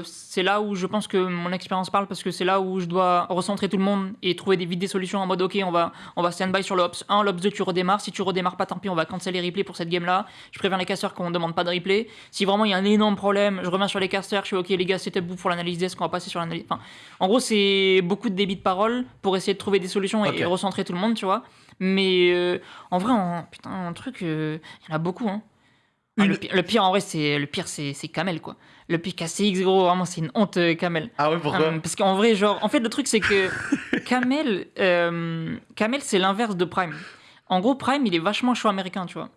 c'est là où je pense que mon expérience parle parce que c'est là où je dois recentrer tout le monde et trouver des vides des solutions en mode ok, on va, on va stand by sur l'ops 1, l'ops 2 tu redémarres, si tu redémarres pas tant pis, on va cancel les replays pour cette game là. Je préviens les casters qu'on demande pas de replay. Si vraiment il y a un énorme problème, je reviens sur les casters, je fais ok les gars c'était bout pour l'analyse desk, on va passer sur l'analyse. Enfin, en gros c'est beaucoup de débit de parole pour essayer de trouver des solutions et, recentrer tout le monde, tu vois. Mais euh, en vrai, en, putain, un truc, euh, il y en a beaucoup. Hein. Ah, le, pire, le pire, en vrai, c'est le pire, c'est Kamel, quoi. Le pire KCX, gros, vraiment, c'est une honte, euh, Kamel. Ah ouais, pourquoi Euh, parce qu'en vrai, genre, en fait, le truc, c'est que Kamel, euh, Kamel, c'est l'inverse de Prime. En gros, Prime, il est vachement chaud américain, tu vois.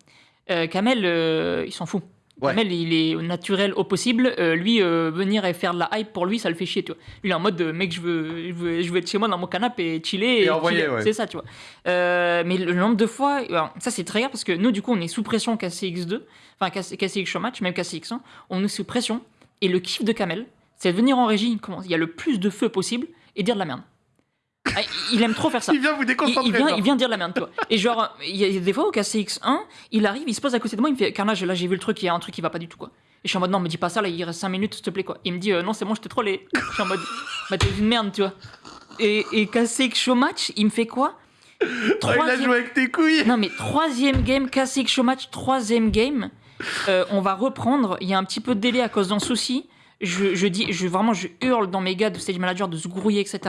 Euh, Kamel, euh, il s'en fout. Ouais. Kamel, il est naturel au possible. Euh, lui, euh, venir et faire de la hype pour lui, ça le fait chier, tu vois. Lui, il est en mode, mec, je veux, je, veux, je veux être chez moi dans mon canapé et chiller. Et envoyer, ouais. C'est ça, tu vois. Euh, mais le nombre de fois, ça c'est très grave parce que nous, du coup, on est sous pression KCX2, enfin KC- KCX Showmatch, même KCX1, on est sous pression. Et le kiff de Kamel, c'est venir en régie, comment- il y a le plus de feu possible et dire de la merde. Ah, il aime trop faire ça. Il vient vous déconcentrer. il vient, genre. il vient dire de la merde, toi. Et genre, il y a des fois au KCX1, il arrive, il se pose à côté de moi, il me fait Carnage, là j'ai vu le truc, il y a un truc qui va pas du tout, quoi. Et je suis en mode non, me dis pas ça, là il reste 5 minutes, s'il te plaît, quoi. Il me dit euh, non, c'est bon, je t'ai trollé. Je suis en mode bah t'es une merde, tu vois. Et, et KCX Showmatch, il me fait quoi? Oh, il a Troisième- joué avec tes couilles non mais troisième game, KCX Showmatch, troisième game. Euh, on va reprendre. Il y a un petit peu de délai à cause d'un souci. Je, dis, je vraiment, je hurle dans mes gars de stage manager de se grouiller, etc.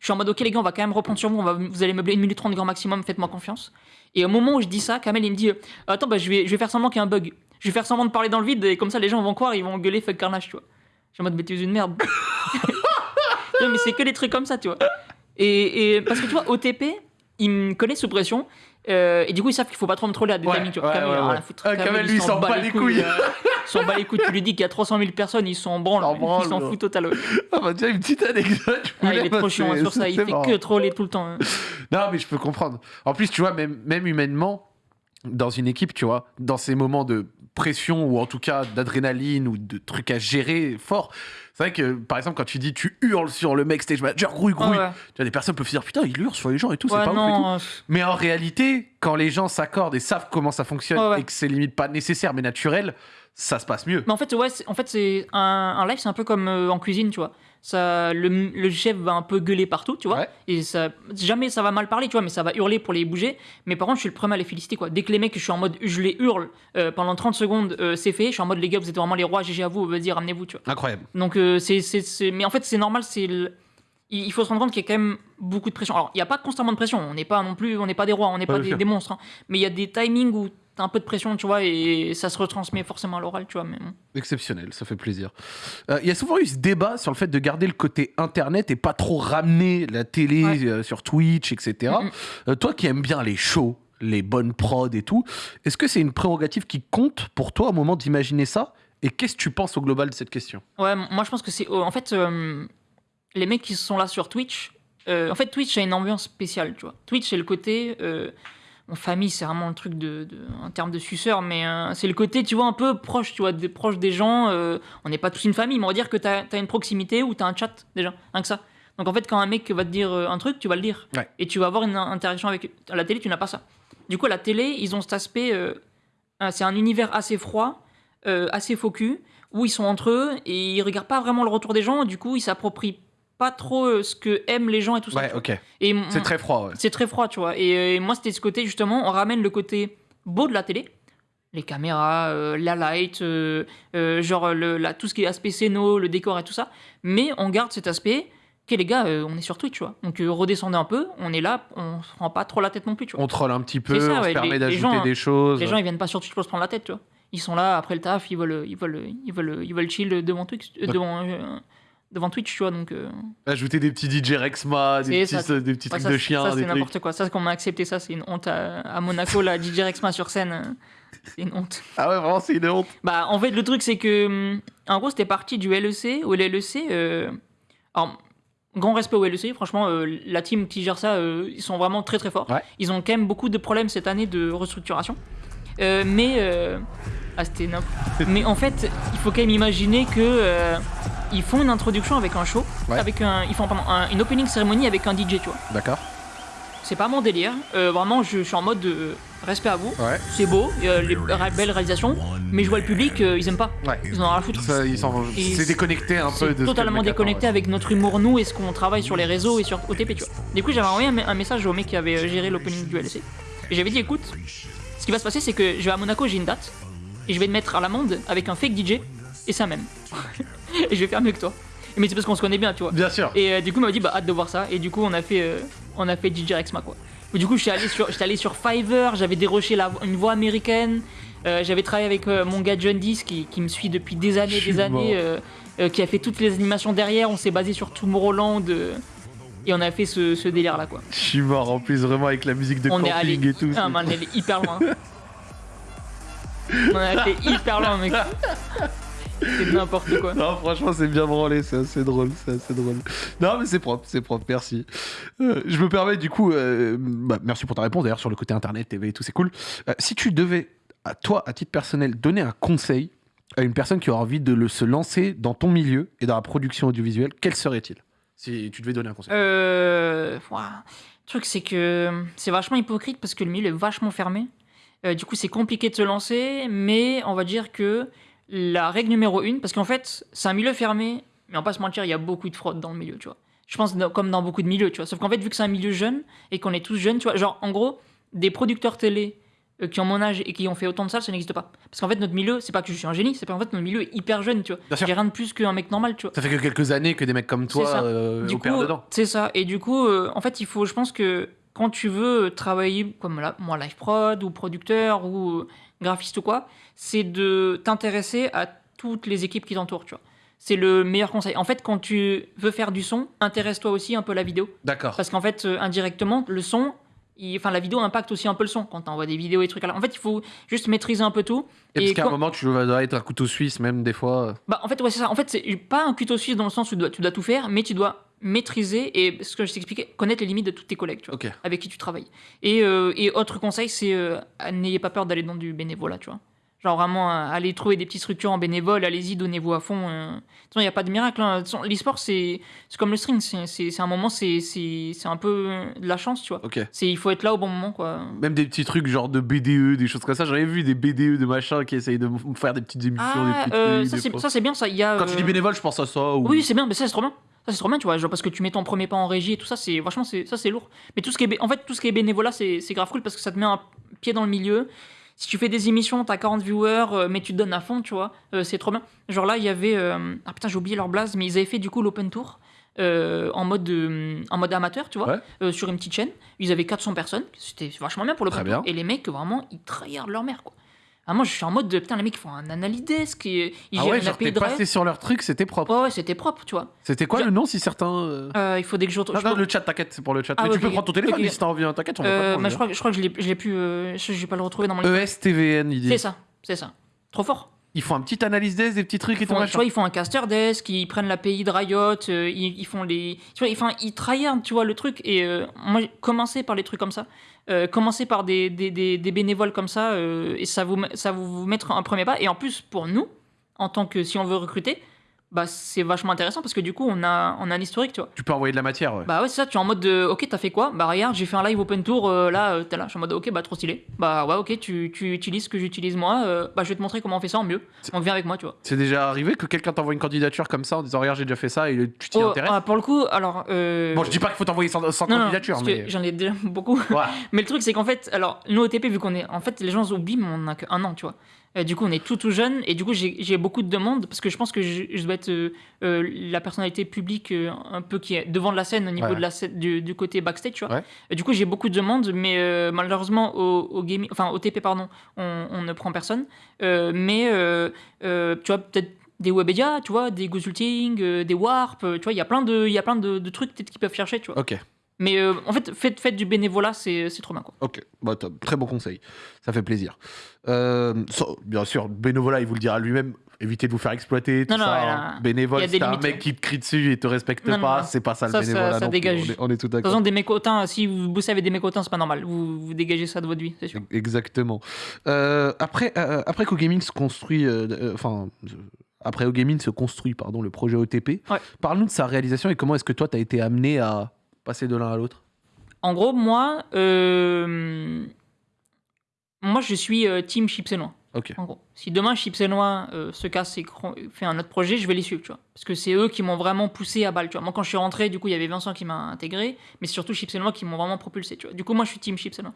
Je suis en mode ok les gars, on va quand même reprendre sur vous. Vous allez meubler une minute trente grand maximum. Faites-moi confiance. Et au moment où je dis ça, Kamel il me dit euh, attends bah je vais, je vais faire semblant qu'il y a un bug. Je vais faire semblant de parler dans le vide et comme ça les gens vont croire, ils vont gueuler fuck carnage, tu vois. Je suis en mode mais t'es une merde. Non, mais c'est que des trucs comme ça, tu vois. Et parce que tu vois, OTP, ils me connaissent sous pression. Euh, et du coup, ils savent qu'il faut pas trop me troller à des Ouais, amis, tu vois. ouais, Kamel, ouais, foutre. Ah, Kamel, lui, il s'en bat les couilles. euh, il s'en bat les couilles. Tu lui dis qu'il y a 300 000 personnes, ils branlent. S'en branle, Ils s'en foutent total. ouais. Ah bah tiens, une petite anecdote. je Ah, il est trop chiant sur ça. Il fait marrant. que troller tout le temps. hein. Non, mais je peux comprendre. En plus, tu vois, même, même humainement, dans une équipe, tu vois, dans ces moments de pression ou en tout cas d'adrénaline ou de trucs à gérer fort, c'est vrai que par exemple, quand tu dis tu hurles sur le mec stage manager, grouille, grouille, ouais. tu vois, des personnes peuvent se dire putain, il hurle sur les gens et tout, c'est pas ouf et tout. non. euh, Mais en réalité, quand les gens s'accordent et savent comment ça fonctionne ouais. et que c'est limite pas nécessaire mais naturel, ça se passe mieux. Mais en fait, ouais, en fait, c'est un, un live, c'est un peu comme euh, en cuisine, tu vois. Ça, le, le chef va un peu gueuler partout, tu vois. Ouais. Et ça, jamais ça va mal parler, tu vois, mais ça va hurler pour les bouger. Mais par contre, je suis le premier à les féliciter, quoi. Dès que les mecs, je suis en mode, je les hurle euh, pendant 30 secondes, euh, c'est fait. Je suis en mode, les gars, vous êtes vraiment les rois, GG à vous, vas-y, ramenez-vous, tu vois. Incroyable. Donc, euh, c'est, c'est, c'est- mais en fait, c'est normal, c'est le- il faut se rendre compte qu'il y a quand même beaucoup de pression. Alors, il n'y a pas constamment de pression. On n'est pas non plus, on n'est pas des rois, on n'est pas des monstres. hein. Mais il y a des timings où t'as un peu de pression, tu vois, et ça se retransmet forcément à l'oral, tu vois. Mais. Exceptionnel, ça fait plaisir. Euh, Il y a souvent eu ce débat sur le fait de garder le côté internet et pas trop ramener la télé Ouais. euh, sur Twitch, etc. Euh, toi qui aimes bien les shows, les bonnes prods et tout, est-ce que c'est une prérogative qui compte pour toi au moment d'imaginer ça? Et qu'est-ce que tu penses au global de cette question? Ouais, moi je pense que c'est. euh, en fait, les mecs qui sont là sur Twitch, en fait, Twitch a une ambiance spéciale, tu vois. Twitch, c'est le côté. En famille, c'est vraiment le truc de, de- en termes de suceur, mais euh, c'est le côté, tu vois, un peu proche, tu vois, des, proche des gens. euh, on n'est pas tous une famille, mais on va dire que tu as, une proximité ou tu as un chat déjà, rien que ça. Donc en fait, quand un mec va te dire euh, un truc, tu vas le dire. Ouais. Et tu vas avoir une interaction avec. À la télé, tu n'as pas ça. Du coup, à la télé, ils ont cet aspect. euh, c'est un univers assez froid, assez cul, où ils sont entre eux et ils regardent pas vraiment le retour des gens. Du coup, ils s'approprient pas trop euh, ce que aiment les gens et tout ça. Ouais, ok. Et C'est très froid, ouais. c'est très froid, tu vois. Et, euh, moi, c'était ce côté, justement, on ramène le côté beau de la télé. Les caméras, euh, la light, euh, euh, genre le, la- tout ce qui est aspect scéno, le décor et tout ça. Mais on garde cet aspect, que les gars, on est sur Twitch, tu vois. Donc redescendez un peu, on est là, on se prend pas trop la tête non plus, tu vois. On troll un petit peu, ça, on ouais, se permet d'ajouter gens- des choses. Les gens, ils viennent pas sur Twitch pour se prendre la tête, tu vois. Ils sont là après le taf, ils veulent, ils veulent, ils veulent, ils veulent chill devant Twitch, devant, devant Twitch, tu vois. Donc, euh, Ajouter des petits DJ Rexma, des petits, des petits ouais, trucs ça, de chiens, ça, c'est n'importe quoi. Ça, qu'on a accepté ça, c'est une honte à, à Monaco, la DJ Rexma sur scène. euh, C'est une honte. Ah ouais, vraiment, c'est une honte. Bah, en fait, le truc, c'est que, hum, en gros, c'était parti du LEC, où le LEC, euh, alors, grand respect au LEC. Franchement, euh, la team qui gère ça, euh, ils sont vraiment très très forts. Ouais. Ils ont quand même beaucoup de problèmes cette année de restructuration. Euh, mais. euh, Ah, c'était énorme. mais en fait, il faut quand même imaginer que. euh, ils font une introduction avec un show, Ouais. avec un, ils font pardon, un- une opening cérémonie avec un DJ, tu vois. D'accord. C'est pas mon délire. Euh, vraiment, je, je suis en mode de respect à vous. Ouais. C'est beau, euh, les belles réalisations, mais je vois le public, euh, ils aiment pas. Ouais. Ils en ont rien à foutre. C'est déconnecté un peu C'est de. ce totalement attend, déconnecté ouais. avec notre humour, nous, et ce qu'on travaille sur les réseaux et sur OTP, tu vois. Du coup, j'avais envoyé un, un message au mec qui avait géré l'opening du LC. Et j'avais dit, écoute, ce qui va se passer, c'est que je vais à Monaco, j'ai une date, et je vais te mettre à l'amende avec un fake DJ, et ça même. et je vais faire mieux que toi. Mais c'est parce qu'on se connaît bien, tu vois. Bien sûr. Et euh, du coup, il m'a dit, bah, hâte de voir ça. Et du coup, on a fait, euh, on a fait DJ Rexma, quoi. Et du coup, je suis allé sur, j'étais allé sur Fiverr, j'avais déroché la, une voix américaine. Euh, j'avais travaillé avec mon gars John Dis qui, qui me suit depuis des années, des années, qui a fait toutes les animations derrière. On s'est basé sur Tomorrowland et on a fait ce, ce délire là, quoi. Je suis mort en plus, vraiment avec la musique de on est camping allé, et tout. Ah, man, on est allé hyper loin. on a été hyper loin, mec. C'est n'importe quoi. Non, franchement, c'est bien branlé, c'est assez drôle, c'est assez drôle. Non, mais c'est propre, c'est propre, merci. Euh, je me permets, du coup, euh, bah, merci pour ta réponse, d'ailleurs, sur le côté internet, TV et tout, c'est cool. Euh, si tu devais, à toi, à titre personnel, donner un conseil à une personne qui aura envie de le, se lancer dans ton milieu et dans la production audiovisuelle, quel serait-il? Tu devais donner un conseil. Euh. Le truc, c'est que c'est vachement hypocrite parce que le milieu est vachement fermé. Euh, du coup, c'est compliqué de se lancer, mais on va dire que la règle numéro une, parce qu'en fait, c'est un milieu fermé, mais on va pas se mentir, il y a beaucoup de fraude dans le milieu, tu vois. Je pense comme dans beaucoup de milieux, tu vois. Sauf qu'en fait, vu que c'est un milieu jeune et qu'on est tous jeunes, tu vois, genre, en gros, des producteurs télé euh, qui ont mon âge et qui ont fait autant de salles, ça n'existe pas. Parce qu'en fait, notre milieu, c'est pas que je suis un génie, c'est qu'en fait, notre milieu est hyper jeune, tu vois. J'ai rien de plus qu'un mec normal, tu vois. Ça fait que quelques années que des mecs comme toi euh, Du opèrent coup, dedans. c'est ça. Et du coup, euh, en fait, il faut, je pense que quand tu veux travailler comme là, moi, live prod ou producteur ou graphiste ou quoi, c'est de t'intéresser à toutes les équipes qui t'entourent, tu vois. C'est le meilleur conseil. En fait, quand tu veux faire du son, intéresse-toi aussi un peu à la vidéo. D'accord. Parce qu'en fait, euh, indirectement, le son, enfin, la vidéo impacte aussi un peu le son quand t'envoies des vidéos et trucs. En fait, il faut juste maîtriser un peu tout. Et parce et qu'à un moment, tu dois être un couteau suisse, même des fois. bah, en fait, ouais, c'est ça. En fait, c'est pas un couteau suisse dans le sens où tu dois, tu dois tout faire, mais tu dois maîtriser et ce que je t'expliquais, connaître les limites de tous tes collègues, tu vois, Ok. avec qui tu travailles. Et, euh, et autre conseil, c'est euh, n'ayez pas peur d'aller dans du bénévolat, tu vois. Genre vraiment, euh, allez trouver des petites structures en bénévole, allez-y, donnez-vous à fond. euh. Il n'y a pas de miracle. hein. L'e-sport, c'est comme le string, c'est un moment, c'est un peu euh, de la chance, tu vois. Ok. C'est Il faut être là au bon moment, quoi. Même des petits trucs genre de BDE, des choses comme ça. J'avais vu des BDE de machin qui essayent de faire des petites émissions, Ah, des euh, trucs, ça des c'est fois. ça, c'est bien, ça. Y a, Quand tu euh, dis bénévole, je pense à ça. Ou... Oui, c'est bien, mais ça c'est trop bien. Ça c'est trop bien, tu vois, genre parce que tu mets ton premier pas en régie et tout ça, c'est vachement c'est ça c'est lourd. Mais tout ce qui est en fait tout ce qui est bénévolat, c'est c'est grave cool parce que ça te met un pied dans le milieu. Si tu fais des émissions, t'as 40 viewers, euh, mais tu te donnes à fond, tu vois, euh, c'est trop bien. Genre là, il y avait euh, ah putain, j'ai oublié leur blase, mais ils avaient fait du coup l'open tour en mode de- en mode amateur, tu vois, Ouais. sur une petite chaîne. Ils avaient 400 personnes, c'était vachement bien pour l'open Très bien. Et les mecs vraiment, ils tryhardent leur mère quoi. Ah, moi je suis en mode de putain les mecs ils font un analydesk, ils, ils Ah gèrent ouais, genre t'es passé sur leur truc, c'était propre. Ouais, ouais, c'était propre, tu vois. C'était quoi le nom si certains. euh, Euh, il faut dès que je. Non, le chat, t'inquiète, c'est pour le chat. Ah, mais tu peux prendre ton téléphone si envie, hein, t'inquiète, on va Euh, pas prendre, je crois, que- je crois que je l'ai, plus. euh, je, vais pas le retrouver dans mon. ESTVN, il dit. C'est ça, c'est ça. Trop fort. Ils font un petit analyse des, des petits trucs et Ils tout font, tu machin. vois, ils font un caster desk, ils prennent l'API de Riot, euh, ils, ils font les. Tu vois, ils, ils tryhardent, tu vois, le truc. Et euh, moi, j'ai commencé par les trucs comme ça. Euh, commencer par des, des, des, des bénévoles comme ça, euh, et ça vous, ça vous, vous mettre un premier pas. Et en plus, pour nous, en tant que si on veut recruter, bah, c'est vachement intéressant parce que du coup, on a, on a un historique, tu vois. Tu peux envoyer de la matière, ouais. Bah ouais, c'est ça, tu es en mode de ok, t'as fait quoi? Bah regarde, j'ai fait un live open tour, euh, là, euh, t'es là. Je suis en mode ok, bah trop stylé. Bah ouais, ok, tu, tu utilises ce que j'utilise moi, euh, bah je vais te montrer comment on fait ça en mieux. Donc viens avec moi, tu vois. C'est déjà arrivé que quelqu'un t'envoie une candidature comme ça en disant regarde j'ai déjà fait ça et tu t'y Oh, intéresses? ah, pour le coup, alors. euh, Bon je dis pas qu'il faut t'envoyer sans, sans non, candidature mais j'en ai déjà beaucoup. Mais le truc, c'est qu'en fait, alors, nous, au TP, vu qu'on est. En fait, les gens oublient, mais on a qu'un an, tu vois. Euh, du coup, on est tout, tout jeune. Et du coup, j'ai beaucoup de demandes parce que je pense que je, je dois être euh, euh, la personnalité publique un peu qui est devant de la scène au niveau Ouais. de la scène, du, du côté backstage, tu vois. Ouais. Et du coup, j'ai beaucoup de demandes, mais malheureusement, au, au gaming, enfin, au TP, pardon, on, on ne prend personne. Mais, tu vois, peut-être des Webedia, tu vois, des Consulting, euh, des Warp, tu vois, il y a plein de, il y a plein de, de trucs peut-être qu'ils peuvent chercher, tu vois. Ok. Mais euh, en fait, faites, faites du bénévolat, c'est c'est trop bien. Quoi. Ok, bah, top. très bon conseil. Ça fait plaisir. Euh, so- bien sûr, bénévolat, il vous le dira lui-même. Évitez de vous faire exploiter. Tout Non, non, ça, ouais, hein. Bénévole, il y a des c'est un mec qui te crie dessus et te respecte Non, non, pas. non. C'est pas ça le Ça, ça- bénévolat. ça non dégage. On est, on est tout De toute d'accord. façon, des mécontents, si vous bossez avec des mécontents, c'est pas normal. Vous, vous dégagez ça de votre vie, c'est sûr. Exactement. Euh, après, euh, après qu'O Gaming se construit, enfin, après Au Gaming se construit, pardon, le projet OTP. Ouais. Parle-nous de sa réalisation et comment est-ce que toi, tu as été amené à passer de l'un à l'autre. En gros, moi, euh, moi, je suis euh, team Chips et Noix. En gros, si demain Chips et Noix euh, se casse et fait un autre projet, je vais les suivre, tu vois. Parce que c'est eux qui m'ont vraiment poussé à balle, tu vois. Moi, quand je suis rentré, du coup, il y avait Vincent qui m'a intégré, mais c'est surtout Chips et Noix qui m'ont vraiment propulsé, tu vois. Du coup, moi, je suis team Chips et Noix.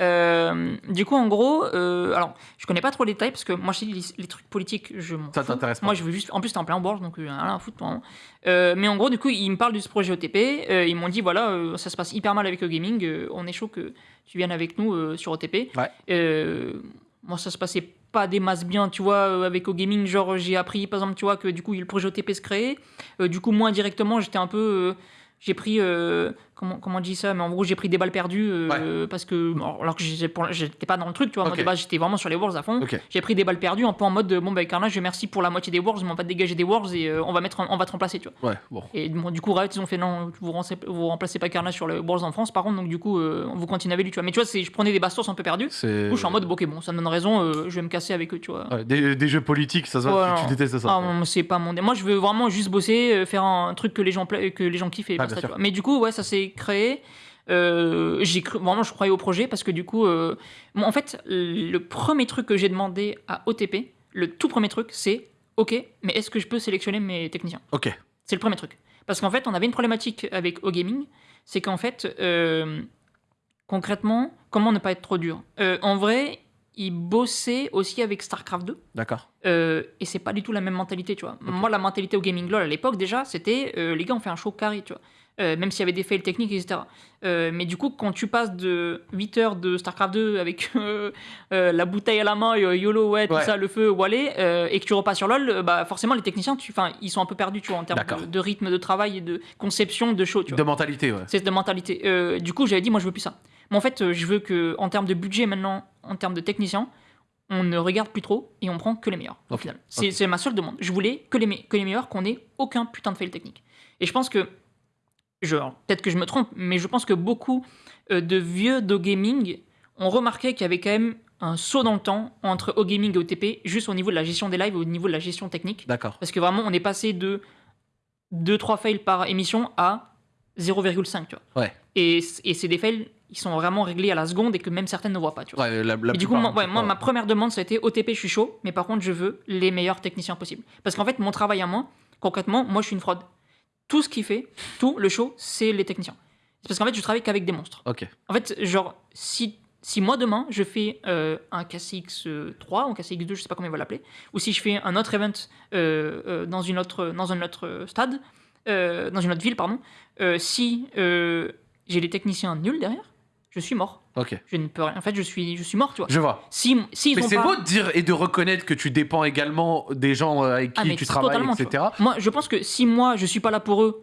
Euh, du coup, en gros, euh, alors, je connais pas trop les détails parce que moi, je sais les, les trucs politiques, je m'en Ça t'intéresse pas. Moi, je veux juste. En plus, t'es en plein bourge, donc euh, rien à foutre. hein. Euh, mais en gros, du coup, ils me parlent de ce projet OTP. euh, ils m'ont dit voilà, ça se passe hyper mal avec le gaming. on est chaud que tu viennes avec nous sur OTP. Ouais. Moi, ça se passait pas des masses bien, tu vois, avec au gaming. Genre, j'ai appris, par exemple, tu vois, que du coup, le projet OTP se créait. Du coup, moi, indirectement, j'étais un peu. j'ai pris. euh, comment, comment on dit ça Mais en gros, j'ai pris des balles perdues euh, parce que. alors que j'étais pas dans le truc, tu vois. Moi, Ok. de j'étais vraiment sur les Wars à fond. J'ai pris des balles perdues un peu en mode de, bon, bah, Carnage, merci pour la moitié des Wars, mais on va te dégager des Wars et euh, on, va mettre, on va te remplacer, tu vois. Ouais, bon. Et bon, du coup, Riot, ils ont fait non, vous, remplacez, vous remplacez pas Carnage sur les Wars en France, par contre, donc du coup, euh, vous continuez avec lui, tu vois. Mais tu vois, c'est- je prenais des bastos un peu perdus. C'est. Du coup, je suis en mode, bon, ok, bon, ça me donne raison, euh, je vais me casser avec eux, tu vois. Ouais, des, des jeux politiques, ça se voit, Ouais, tu, détestes ça. Ah, c'est pas mon. Moi, je veux vraiment juste bosser, euh, faire un truc que les gens, que les gens kiffent et Ah, tu vois. Mais du coup, ouais, ça créé. Euh, j'ai cru, vraiment, je croyais au projet parce que du coup, euh, en fait, le premier truc que j'ai demandé à OTP, le tout premier truc, c'est OK, mais est-ce que je peux sélectionner mes techniciens? Ok. C'est le premier truc. Parce qu'en fait, on avait une problématique avec O-Gaming, c'est qu'en fait, euh, concrètement, comment ne pas être trop dur? En vrai, ils bossaient aussi avec StarCraft 2. D'accord. Euh, et c'est pas du tout la même mentalité, tu vois. Moi, la mentalité au Gaming LoL à l'époque, déjà, c'était euh, les gars, on fait un show carré, tu vois. Euh, même s'il y avait des fails techniques, etc. Euh, mais du coup, quand tu passes de 8 heures de StarCraft 2 avec euh, la bouteille à la main, YOLO, ouais, tout Ouais. ça, le feu, Wallet, et que tu repasses sur LoL, bah, forcément, les techniciens, tu, ils sont un peu perdus, tu vois, en termes de, de rythme de travail et de conception de show, tu vois. De mentalité, ouais. C'est de mentalité. Du coup, j'avais dit, moi, je veux plus ça. Mais en fait, je veux que, en termes de budget maintenant, en termes de techniciens, on ne regarde plus trop et on prend que les meilleurs. Au final, c'est ma seule demande. Je voulais que les, que les meilleurs, qu'on ait aucun putain de fail technique. Et je pense que, peut-être que je me trompe, mais je pense que beaucoup euh, de vieux do gaming ont remarqué qu'il y avait quand même un saut dans le temps entre O-Gaming et OTP, juste au niveau de la gestion des lives, au niveau de la gestion technique. D'accord. Parce que vraiment, on est passé de 2-3 fails par émission à 0,5, tu vois. Ouais. Et, et c'est des fails qui sont vraiment réglés à la seconde et que même certaines ne voient pas, tu vois. Ouais, la, la et du coup, moi, ouais, ma première demande, ça a été OTP, je suis chaud, mais par contre, je veux les meilleurs techniciens possibles. Parce qu'en fait, mon travail à moi, concrètement, moi, je suis une fraude. Tout ce qui fait, tout le show, c'est les techniciens. C'est parce qu'en fait, je travaille qu'avec des monstres. Ok. En fait, genre, si, si moi demain je fais euh, un KCX3 ou un KCX2, je sais pas comment il va l'appeler, ou si je fais un autre event euh, euh, dans, une autre, dans un autre stade, euh, dans une autre ville, pardon, si j'ai des techniciens nuls derrière, je suis mort. Ok. Je ne peux rien. En fait, je suis, je suis mort, tu vois. Je vois. Si, si ils Mais ont c'est pas... beau de dire et de reconnaître que tu dépends également des gens euh, avec qui Ah, mais tu travailles, tu etc. Moi, je pense que si moi je suis pas là pour eux,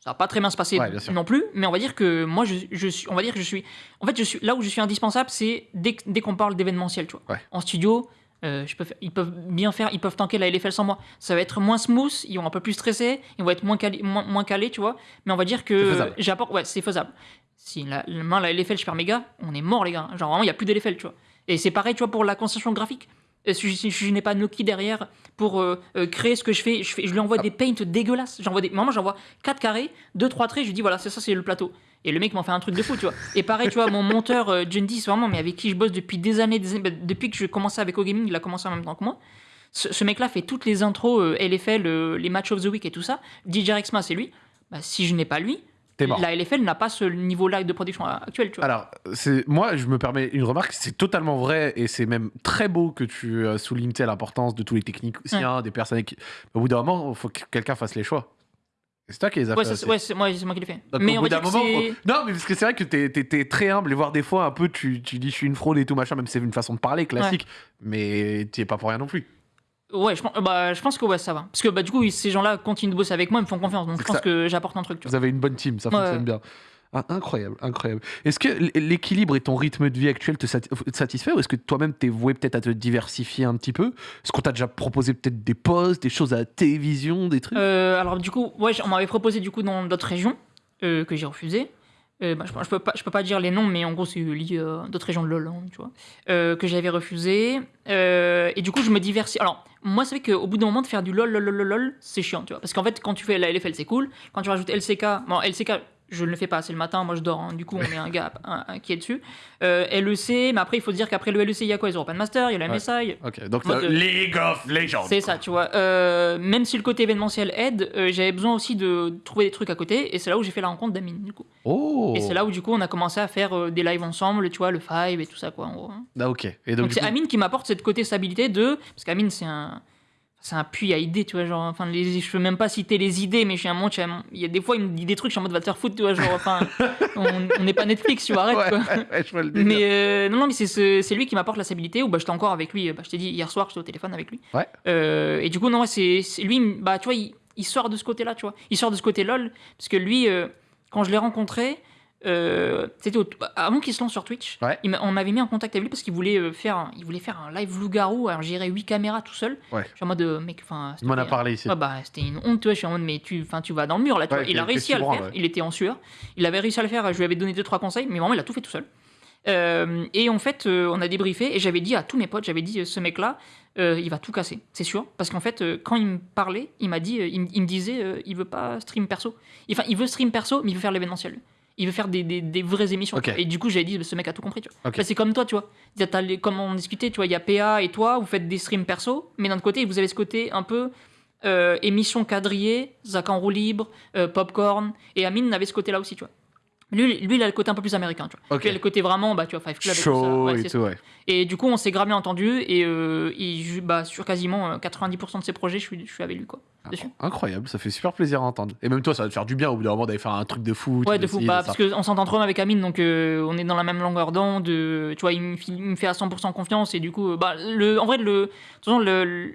ça va pas très bien se passer Ouais, bien sûr. non plus. Mais on va dire que moi, je, je suis, on va dire que je suis, en fait, je suis là où je suis indispensable, c'est dès, qu'on parle d'événementiel, tu vois. Ouais. En studio, euh, je peux faire- ils peuvent bien faire, ils peuvent tanker la LFL sans moi. Ça va être moins smooth, ils vont un peu plus stressés, ils vont être moins calés, moins, moins calés, tu vois. Mais on va dire que j'apporte, ouais, c'est faisable. Si la, la main la LFL, je perds méga, on est mort les gars. Genre vraiment, il y a plus d'LFL, tu vois. Et c'est pareil, tu vois, pour la conception graphique. Si, je n'ai pas Noki derrière pour euh, euh, créer ce que je fais, je, fais, je lui envoie Ah. des paints dégueulasses. J'envoie des, vraiment, j'envoie 4 carrés, 2, 3 traits, je lui dis voilà, c'est ça, c'est le plateau. Et le mec m'en fait un truc de fou, tu vois. Et pareil, tu vois, mon monteur, euh, Jundy, c'est vraiment, mais avec qui je bosse depuis des années, des années bah, depuis que je commençais avec O-Gaming, il a commencé en même temps que moi. Ce, ce mec-là fait toutes les intros LFL, euh, les matchs of the week et tout ça. DJ Rexma, c'est lui. Bah, si je n'ai pas lui, mort. la LFL n'a pas ce niveau-là de production actuel, tu vois. Alors, c'est moi, je me permets une remarque, c'est totalement vrai et c'est même très beau que tu euh, soulignes tu l'importance de tous les techniciens, des personnes qui. Au bout d'un moment, il faut que quelqu'un fasse les choix. C'est toi qui les as Ouais, fait c'est- ouais, c'est moi, qui fait. Donc, mais au on bout d'un moment, non, mais parce que c'est vrai que t'es, très humble et voir des fois un peu, tu, tu dis je suis une fraude et tout machin, même si c'est une façon de parler classique, mais t'y es pas pour rien non plus. Ouais, je pense, bah, je pense que ouais, ça va. Parce que bah, du coup, ces gens-là continuent de bosser avec moi, ils me font confiance. Donc je pense ça- que j'apporte un truc. Tu Vous vois. avez une bonne team, ça fonctionne ouais. bien. Ah, incroyable, incroyable. Est-ce que l'équilibre et ton rythme de vie actuel te satisfait ou est-ce que toi-même t'es voué peut-être à te diversifier un petit peu? Est-ce qu'on t'a déjà proposé peut-être des postes, des choses à la télévision, des trucs? Euh, alors du coup, ouais, on m'avait proposé du coup dans d'autres régions euh, que j'ai refusé. Euh, bah, je, je peux pas, je peux pas dire les noms, mais en gros c'est lié à d'autres régions de hein, tu vois, euh, que j'avais refusé. Euh, et du coup je me diversifie. Alors moi c'est vrai qu'au bout d'un moment de faire du LoL, LoL, LoL, LoL, c'est chiant, tu vois, parce qu'en fait quand tu fais la LFL c'est cool, quand tu rajoutes LCK, bon LCK je ne le fais pas, c'est le matin, moi je dors, hein, du coup on est un gars un- un qui est dessus. Euh, LEC, mais après il faut dire qu'après le LEC il y a quoi? Ils pas de master, il y a la Ouais. MSI, Ok, donc de- League of Legends. c'est ça, tu vois. Euh, même si le côté événementiel aide, euh, j'avais besoin aussi de trouver des trucs à côté. Et c'est là où j'ai fait la rencontre d'Amine, du coup. Oh Et c'est là où, du coup, on a commencé à faire euh, des lives ensemble, tu vois, le Five et tout ça, quoi, en gros. hein. Ah, ok. Et donc, c'est coup- Amine qui m'apporte cette côté stabilité de. Parce qu'Amine, c'est un. C'est un puits à idées, tu vois, genre, enfin, les, je peux même pas citer les idées, mais je suis un monde, il y a des fois, il me dit des trucs, je suis en mode, va te faire foutre, tu vois, genre, enfin, on n'est pas Netflix, tu vois, arrête, Ouais, quoi. ouais, ouais, je vois le. Mais euh, non, non, mais c'est ce- c'est lui qui m'apporte la stabilité. Ou bah, j'étais encore avec lui. Bah, je t'ai dit hier soir, j'étais au téléphone avec lui. Ouais. Euh, et du coup, non, c'est c'est- lui. Bah, tu vois, il, il sort de ce côté-là, tu vois. Il sort de ce côté lol, parce que lui, euh, quand je l'ai rencontré, euh, c'était au- avant qu'il se lance sur Twitch. Ouais. il m'a- on m'avait mis en contact avec lui parce qu'il voulait euh, faire, un- il voulait faire un live loup-garou. Alors gérer 8 caméras tout seul. Ouais. Je suis en mode, euh, mec, enfin. Il m'en a parlé ici. Ouais, bah, c'était une honte, tu vois. Je suis en mode, mais tu, enfin, tu vas dans le mur là. Tu Ouais, vois. Il a réussi à le faire. ouais. Il était en sueur. Il avait réussi à le faire. Je lui avais donné deux trois conseils, mais vraiment, il a tout fait tout seul. Euh, et en fait, euh, on a débriefé et j'avais dit à tous mes potes, j'avais dit, euh, ce mec-là, euh, il va tout casser, c'est sûr. Parce qu'en fait, euh, quand il me parlait, il m'a dit, euh, il, me- il me disait, euh, il veut pas stream perso. Enfin, il veut stream perso, mais il veut faire l'événementiel. Il veut faire des, des- des vraies émissions. Et du coup, j'avais dit, ce mec a tout compris. Tu vois. Bah, c'est comme toi, tu vois. Les- Comme on discutait, tu vois, il y a PA et toi, vous faites des streams perso, mais d'un autre côté, vous avez ce côté un peu euh, émission quadrillée, Zach en roue libre, euh, popcorn, et Amine avait ce côté-là aussi, tu vois. Lui, lui, il a le côté un peu plus américain, tu vois. Ok. Lui, il a le côté vraiment, bah, tu vois, Five Club et tout ça. Chaud Ouais, et tout, ouais. et du coup, on s'est grave bien entendu et, euh, je- bah, sur quasiment euh, 90% de ses projets, je suis, je suis avec lui. Quoi, dessus. Incroyable, ça fait super plaisir à entendre. Et même toi, ça va te faire du bien au bout d'un moment d'aller faire un truc de fou. Ouais, de fou. Bah, parce qu'on s'entend trop bien avec Amine, donc euh, on est dans la même longueur d'onde. euh, tu vois, il me, il fait à 100% confiance et du coup, euh, bah, le, en vrai, le, de toute façon, le, le-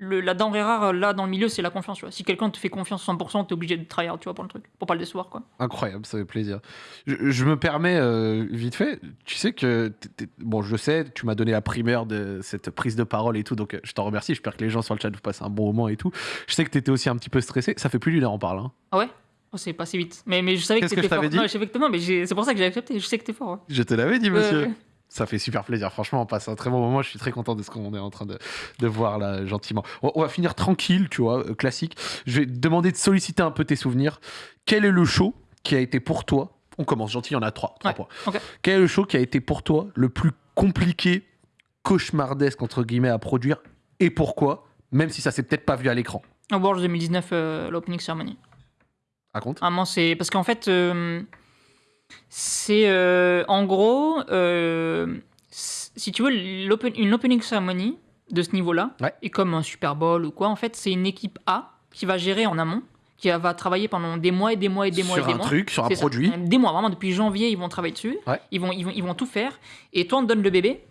la denrée rare là dans le milieu, c'est la confiance. Tu vois. Si quelqu'un te fait confiance 100%, t'es obligé de tryhard, tu vois, pour le truc, pour pas le décevoir, quoi. Incroyable, ça fait plaisir. Je, je me permets euh, vite fait, tu sais que, bon, je sais, tu m'as donné la primeur de cette prise de parole et tout, donc euh, je t'en remercie. J'espère que les gens sur le chat vous passent un bon moment et tout. Je sais que t'étais aussi un petit peu stressé. Ça fait plus d'une heure, on parle. Hein. Ah ouais? Oh, c'est passé vite. Mais, mais je savais que t'étais je fort. t'avais dit? Non, je savais que- non, mais c'est pour ça que j'ai accepté. Je sais que t'es fort. ouais. Je te l'avais dit, monsieur. ouais. Ça fait super plaisir. Franchement, on passe un très bon moment. Je suis très content de ce qu'on est en train de, de voir là, gentiment. On, on va finir tranquille, tu vois, euh, classique. Je vais te demander de solliciter un peu tes souvenirs. Quel est le show qui a été pour toi On commence gentil, il y en a trois. trois Ouais, points. Quel est le show qui a été pour toi le plus compliqué, cauchemardesque, entre guillemets, à produire Et pourquoi Même si ça s'est peut-être pas vu à l'écran? Awards 2019, euh, l'opening ceremony. Raconte. Vraiment, c'est parce qu'en fait, euh, c'est euh, en gros, euh, si tu veux, une opening ceremony de ce niveau-là, Ouais. et comme un Super Bowl ou quoi, en fait, c'est une équipe A qui va gérer en amont, qui va travailler pendant des mois et des mois et des mois sur et des un mois. truc, sur un ça. produit. Des mois, vraiment, depuis janvier, ils vont travailler dessus. Ouais. Ils, vont, ils, vont, ils vont tout faire. Et toi, on te donne le bébé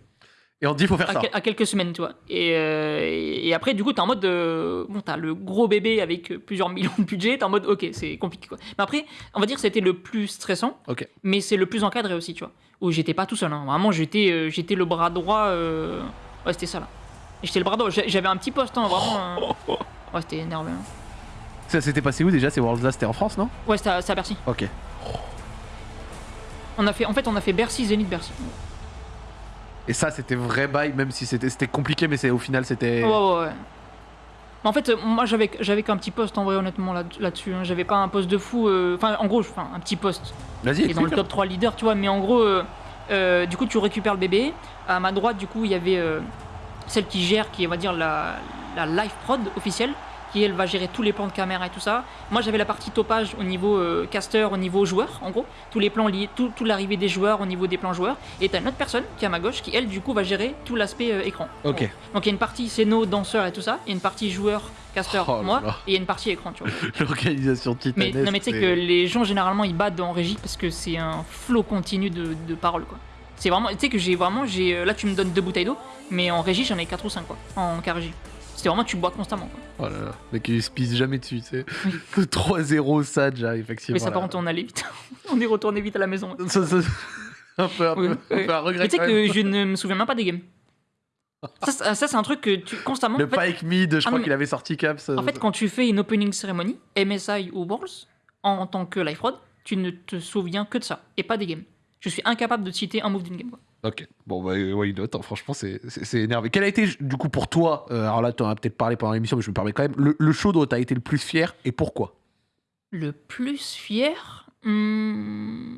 Et on te dit, il faut faire à, ça. à quelques semaines, tu vois. Et, euh, et après, du coup, t'es en mode. de- bon, t'as le gros bébé avec plusieurs millions de budget, t'es en mode, ok, c'est compliqué, quoi. Mais après, on va dire que c'était le plus stressant, Ok. mais c'est le plus encadré aussi, tu vois. Où j'étais pas tout seul, hein. Vraiment, j'étais euh, j'étais le bras droit. euh, Ouais, c'était ça, là. J'étais le bras droit. J'a- J'avais un petit poste, hein, vraiment. euh. Ouais, c'était énervant. Ça s'était passé où déjà? C'est Worlds là, c'était en France, non? Ouais, c'était à, c'était à Bercy. Ok. On a fait, en fait, on a fait Bercy, Zénith, Bercy. Et ça, c'était vrai bail, même si c'était compliqué, mais au final, c'était. Ouais, ouais, ouais. En fait, euh, moi j'avais j'avais qu'un petit poste en vrai, honnêtement, là- là-dessus. hein. J'avais pas un poste de fou. euh, Enfin, en gros, enfin, un petit poste. Vas-y, dans le top 3 leader, tu vois. Mais en gros, euh, euh, du coup, tu récupères le bébé. À ma droite, du coup, il y avait celle qui gère, qui est, on va dire, la, la live prod officielle, qui elle va gérer tous les plans de caméra et tout ça. Moi, j'avais la partie topage au niveau euh, caster, au niveau joueur, en gros. Tous les plans liés, tout, tout l'arrivée des joueurs au niveau des plans joueurs. Et t'as une autre personne qui est à ma gauche, qui elle, du coup, va gérer tout l'aspect euh, écran. Ok. Donc il y a une partie scéno, danseur et tout ça, et une partie joueur, caster, Oh moi, là. et il y a une partie écran, tu vois. L'organisation Mais, titanesque. non, mais tu sais que les gens généralement ils battent en régie parce que c'est un flot continu de, de paroles quoi. C'est vraiment, tu sais que j'ai vraiment, j'ai euh, là tu me donnes deux bouteilles d'eau, mais en régie j'en ai quatre ou cinq quoi, en cas régie. C'était vraiment tu bois constamment. Quoi. Oh là là, mec, il se pisse jamais dessus, tu sais. 3-0, ça déjà, effectivement. Mais ça, par contre, on allait vite. on est retourné vite à la maison. Ça, ça... un peu, un peu, un peu un regret. Mais tu sais que je ne me souviens même pas des games. Ça, ça c'est un truc que tu constamment. Le en fait, Pike Mid, je Ah, crois qu'il avait sorti Caps. en fait, quand tu fais une opening ceremony, MSI ou Worlds, en tant que life rod, tu ne te souviens que de ça et pas des games. Je suis incapable de citer un move d'une game. Quoi. Ok, bon, bah, why not hein, Franchement, c'est énervé. Quel a été, du coup, pour toi, euh, alors là, tu en as peut-être parlé pendant l'émission, mais je me permets quand même, le, le show dont tu as été le plus fier et pourquoi? Le plus fier. hmm,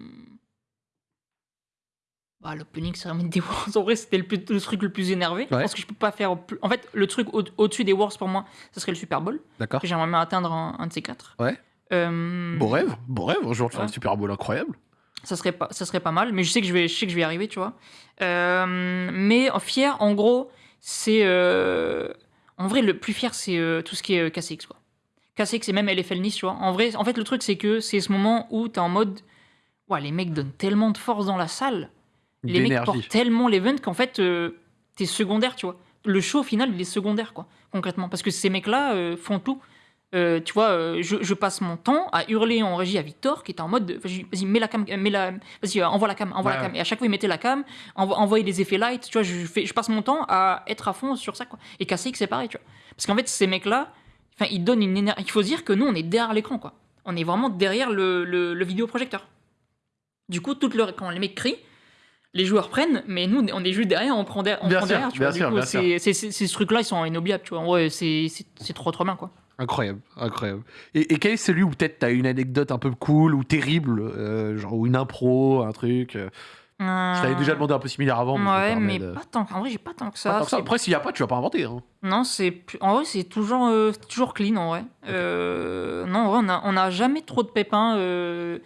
Bah, l'opening ceremony des Wars, en vrai, c'était le, truc le plus énervé. Ouais. pense que je peux pas faire. plus- En fait, le truc au- au-dessus des Wars pour moi, ce serait le Super Bowl. D'accord j'aimerais bien atteindre un, un de ces quatre. Ouais. Euh, Beau rêve, beau rêve, un jour de faire Ouais. un Super Bowl incroyable. Ça serait pas ça serait pas mal mais je sais que je vais je sais que je vais y arriver tu vois. Euh, mais en fier en gros c'est euh, en vrai le plus fier c'est euh, tout ce qui est KCX quoi. KCX et même LFL Nice tu vois. En vrai en fait le truc c'est que c'est ce moment où t'es en mode ouais les mecs donnent tellement de force dans la salle. Les mecs portent tellement l'event qu'en fait t'es secondaire tu vois. Le show au final il est secondaire quoi concrètement. Parce que ces mecs là font tout Euh, tu vois, euh, je, je passe mon temps à hurler en régie à Victor, qui était en mode, de, vas-y, mets la cam, mets la, vas-y, euh, envoie la cam, envoie Ouais, la cam. Et à chaque fois, il mettait la cam, envo- envoyer des effets light, tu vois, je, fais, je passe mon temps à être à fond sur ça, quoi. Et KCX, c'est pareil, tu vois. Parce qu'en fait, ces mecs-là, enfin, ils donnent une énergie. Il faut dire que nous, on est derrière l'écran, quoi. On est vraiment derrière le, le, le vidéoprojecteur. Du coup, toute leur, quand les mecs crient, les joueurs prennent, mais nous, on est juste derrière, on prend, der- on Bien prend sûr, derrière, tu bien vois. sûr, du coup, bien sûr. c'est- c'est- c'est- ces trucs-là, ils sont inoubliables, tu vois. Ouais, c'est c'est- c'est trop, trop bien, quoi. Incroyable, incroyable. Et, et quel est celui où peut-être tu as une anecdote un peu cool ou terrible, euh, genre ou une impro, un truc euh, Je t'avais déjà demandé un peu similaire avant. mais Ouais, mais de- pas tant. En vrai, j'ai pas tant que ça. tant que ça. C'est- Après, s'il n'y a pas, tu vas pas inventer. hein. Non, c'est en vrai, c'est toujours, euh, toujours clean en vrai. Euh, non, en vrai, on a, on a jamais trop de pépins. euh,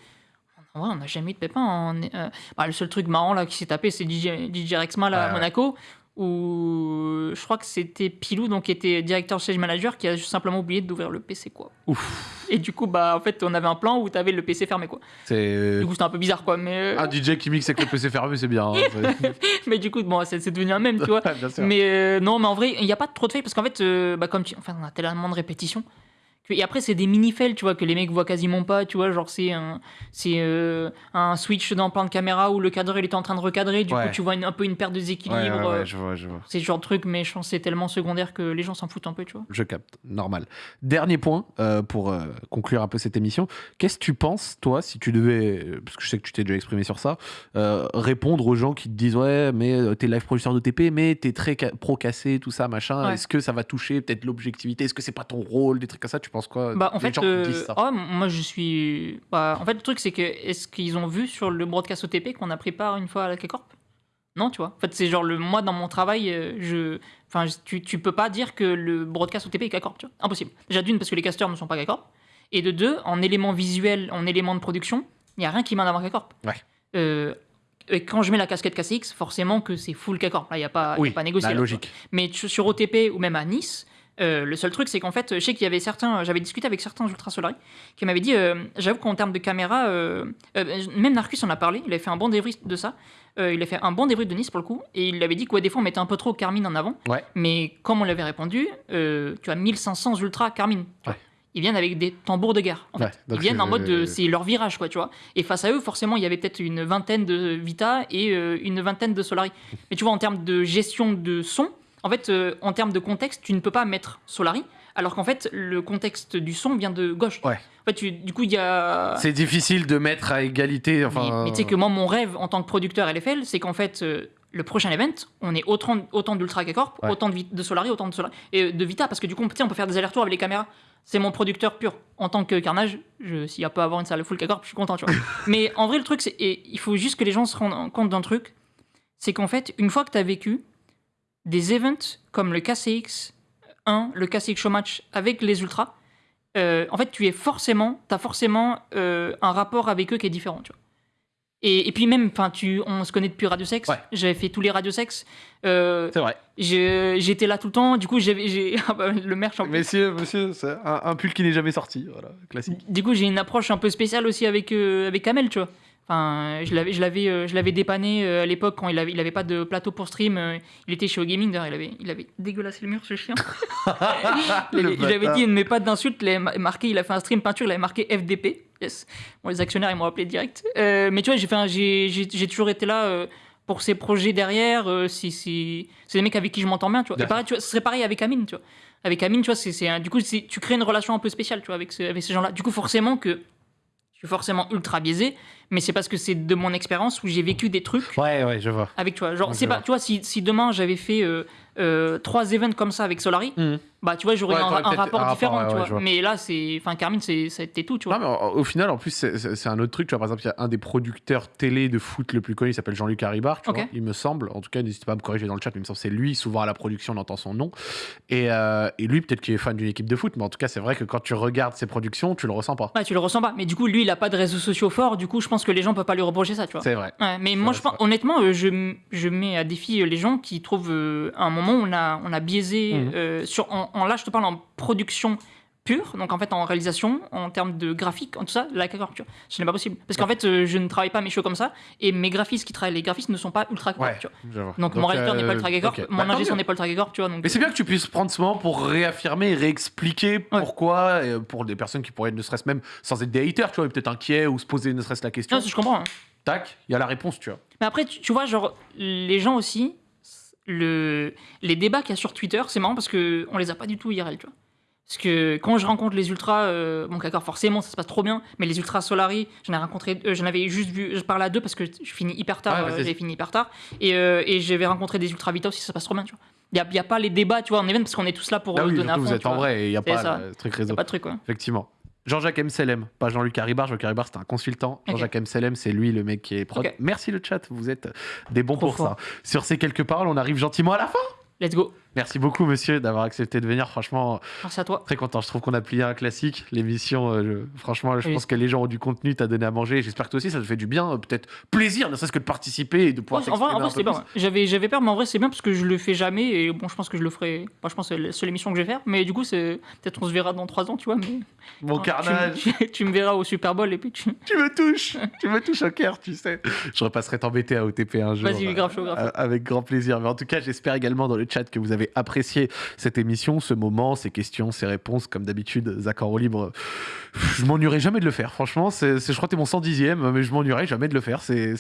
En vrai, on n'a jamais eu de pépins. en- euh, bah, le seul truc marrant là qui s'est tapé, c'est DJ, DJ Rexmal à Ouais, ouais. Monaco, où je crois que c'était Pilou, donc qui était directeur stage manager, qui a juste simplement oublié d'ouvrir le PC quoi. Ouf. Et du coup, bah en fait, on avait un plan où t'avais le PC fermé quoi. C'est Du coup, c'était un peu bizarre quoi, mais euh, un DJ qui mixe avec le PC fermé, c'est bien. hein. Mais du coup, bon, c'est c'est devenu un même, tu vois. Bien sûr. Mais euh, non, mais en vrai, il n'y a pas trop de fails parce qu'en fait, euh, bah, comme tu... enfin, on a tellement de répétitions. Et après, c'est des mini-fails, tu vois, que les mecs voient quasiment pas, tu vois, genre c'est un, c'est euh, un switch dans plan de caméra où le cadreur il était en train de recadrer, du Ouais. coup tu vois une- un peu une perte de déséquilibre. ouais, ouais, euh, je vois, je vois. C'est ce genre de truc, mais je pense que c'est tellement secondaire que les gens s'en foutent un peu, tu vois. Je capte, normal. Dernier point euh, pour conclure un peu cette émission. Qu'est-ce que tu penses, toi, si tu devais, parce que je sais que tu t'es déjà exprimé sur ça, répondre aux gens qui te disent ouais, mais t'es live producteur de TP, mais t'es très pro cassé, tout ça, machin. Est-ce que ça va toucher peut-être l'objectivité? Est-ce que c'est pas ton rôle, des trucs comme ça Tu penses quoi Bah, en fait, gens euh, disent ça oh, moi je suis. Bah, en fait, le truc c'est que est-ce qu'ils ont vu sur le broadcast OTP qu'on a pris part une fois à la K-Corp? Non, tu vois. En fait, c'est genre le moi dans mon travail, euh, je. Enfin, tu, tu peux pas dire que le broadcast OTP est K-Corp, tu vois. Impossible. Déjà d'une parce que les casteurs ne sont pas K-Corp, et de deux, en élément visuel, en élément de production, il y a rien qui mène avant K-Corp. Ouais. Euh, et quand je mets la casquette KCX, forcément que c'est full K-Corp. Là, il n'y a pas, il y a Oui, pas à négocier. la là, logique. Mais sur OTP ou même à Nice, euh, le seul truc, c'est qu'en fait, je sais qu'il y avait certains, j'avais discuté avec certains Ultra Solari qui m'avaient dit, euh, j'avoue qu'en termes de caméra, euh, euh, même Narcus en a parlé, il avait fait un bon débrief de ça, Euh, il a fait un bon débrief de Nice pour le coup, et il avait dit que ouais, des fois on mettait un peu trop Carmine en avant, Ouais. mais comme on l'avait répondu, euh, tu as 1500 Ultra Carmine. Ouais. Ils viennent avec des tambours de guerre. en fait. Ils viennent en mode, de- c'est leur virage, quoi, tu vois. Et face à eux, forcément, il y avait peut-être une vingtaine de Vita et euh, une vingtaine de Solari. Mais tu vois, en termes de gestion de son, en fait, euh, en termes de contexte, tu ne peux pas mettre Solari, alors qu'en fait, le contexte du son vient de gauche. Ouais. En fait, tu- du coup, il y a. C'est difficile de mettre à égalité. Enfin, Mais, mais tu sais que moi, mon rêve en tant que producteur LFL, c'est qu'en fait, euh, le prochain event, on est autant, autant d'Ultra K-Corp, Ouais. autant de, de Solari, autant de, Solari, et euh, de Vita, parce que du coup, tu sais, on peut faire des allers-retours avec les caméras. C'est mon producteur pur. En tant que Carnage, s'il y a pas à avoir une salle full K-Corp, je suis content, tu vois. mais en vrai, le truc, c'est. Il faut juste que les gens se rendent compte d'un truc. C'est qu'en fait, une fois que tu as vécu des events comme le KCX 1, le KCX Showmatch avec les Ultras, euh, en fait, tu es forcément, as forcément euh, un rapport avec eux qui est différent, tu vois. Et, et puis même, enfin, tu, on se connaît depuis Radio Sex. Ouais. J'avais fait tous les Radio Sex. Euh, c'est vrai. J'étais là tout le temps. Du coup, j'ai ah bah, le merch. en. Monsieur, monsieur, c'est un, un pull qui n'est jamais sorti. Voilà, classique. Du coup, j'ai une approche un peu spéciale aussi avec avec Kamel, tu vois. Enfin, je l'avais, je l'avais, euh, je l'avais dépanné euh, à l'époque quand il avait, il avait pas de plateau pour stream. euh, il était chez Gaming, d'ailleurs, il avait, il avait dégueulassé le mur, ce chien. il, avait- il avait bâtard. dit ne mets pas d'insultes, il avait marqué, il a fait un stream peinture, il avait marqué FDP. Yes. Bon, les actionnaires, ils m'ont appelé direct. Euh, mais tu vois, j'ai, fait un- j'ai, j'ai, j'ai toujours été là euh, pour ces projets derrière. euh, si, si, c'est des mecs avec qui je m'entends bien, tu vois. Et pareil, tu vois, ce serait pareil avec Amine, tu vois. Avec Amine, tu vois, c'est, c'est un- du coup, c'est- tu crées une relation un peu spéciale, tu vois, avec, ce- avec ces gens-là. Du coup, forcément que je suis forcément ultra biaisé, mais c'est parce que c'est de mon expérience où j'ai vécu des trucs Ouais, ouais, je vois. avec, tu vois, genre, c'est pas, vois. tu vois, si, si demain j'avais fait euh, euh, trois events comme ça avec Solari, Mhm. bah, tu vois, j'aurais Ouais, un, rapport un rapport, différent, ouais, tu vois. Mais là, c'est, enfin, Carmine, c'est, ça a été tout, tu vois. Non, mais au au final, en plus, c'est- un autre truc. Tu vois, par exemple, il y a un des producteurs télé de foot le plus connu, il s'appelle Jean-Luc Haribar, tu vois, il me semble. En tout cas, n'hésitez pas à me corriger dans le chat, mais il me semble que c'est lui. Souvent à la production, on entend son nom. Et, euh, et lui, peut-être qu'il est fan d'une équipe de foot, mais en tout cas, c'est vrai que quand tu regardes ses productions, tu le ressens pas. Ouais, tu le ressens pas. Mais du coup, lui, il a pas de réseaux sociaux forts. Du coup, je pense que les gens peuvent pas lui reprocher ça, tu vois. C'est vrai. Ouais, mais moi, vrai, je pense, honnêtement, euh, je, je mets à défi euh, les gens qui trouvent euh, à un moment où on a, on a biaisé euh, sur, en, en- là, je te parle en production pure, donc en fait en réalisation, en termes de graphique, en tout ça, la tu vois. Ce n'est pas possible. Parce qu'en fait, euh, je ne travaille pas mes shows comme ça, et mes graphistes qui travaillent les graphistes ne sont pas ultra Ouais, tu vois. je vois. Donc, mon réalisateur n'est pas ultra corp, ok. mon Bah, tant ingé son mieux. n'est pas ultra tu vois. Donc, Mais c'est bien que tu puisses prendre ce moment pour réaffirmer et réexpliquer pourquoi, et pour des personnes qui pourraient être ne serait-ce même sans être des haters, tu vois, peut-être inquiets ou se poser ne serait-ce la question. Non, je comprends. hein. Tac, il y a la réponse, tu vois. Mais après, tu, tu vois, genre, les gens aussi, le, les débats qu'il y a sur Twitter, c'est marrant parce que on les a pas du tout IRL, tu vois. Parce que quand je rencontre les ultras, euh, bon, d'accord, forcément, ça se passe trop bien, mais les ultras Solari, j'en ai rencontré, euh, j'en avais juste vu, je parle à deux parce que je finis hyper tard, Ouais, euh, fini hyper tard, et, et j'avais rencontré des ultras Vita aussi, ça se passe trop bien, tu vois. Il n'y a, pas les débats, tu vois, en event, parce qu'on est tous là pour Ah oui, donner à fond. vous êtes en vois. vrai il n'y a pas le truc réseau. pas de truc, quoi. Effectivement. Jean-Jacques MCLM, pas Jean-Luc Haribar. Jean-Luc Haribar, c'est un consultant. Jean-Jacques MCLM, c'est lui le mec qui est prod. Ok. Merci le chat, vous êtes des bons Trop pour fort. ça. Sur ces quelques paroles, on arrive gentiment à la fin. Let's go. Merci beaucoup, monsieur, d'avoir accepté de venir. Franchement, Merci à toi. très content. Je trouve qu'on a plié un classique. L'émission, euh, je- franchement, je Oui. pense que les gens ont du contenu, t'as donné à manger. J'espère que toi aussi, ça te fait du bien. euh, Peut-être plaisir, ne serait-ce que de participer et de pouvoir Ouais, en vrai, en vrai peu bien. ouais. J'avais, j'avais peur, mais en vrai, c'est bien parce que je le fais jamais. Et bon, je pense que je le ferai. Moi, je pense que c'est la seule émission que je vais faire. Mais du coup, c'est peut-être on se verra dans trois ans, tu vois. Mais Mon carnage. Tu, tu me verras au Super Bowl et puis tu. Tu me touches, tu me touches au cœur, tu sais. Je repasserai t'embêter à OTP un jour. Vas-y, grave chaud, grave euh, Avec grand plaisir. Mais en tout cas, j'espère également dans le chat que vous avez apprécié cette émission, ce moment, ces questions, ces réponses. Comme d'habitude, en roue libre, je m'ennuierai jamais de le faire. Franchement, c'est, je crois que t'es mon 110e, mais je m'ennuierai jamais de le faire. C'est,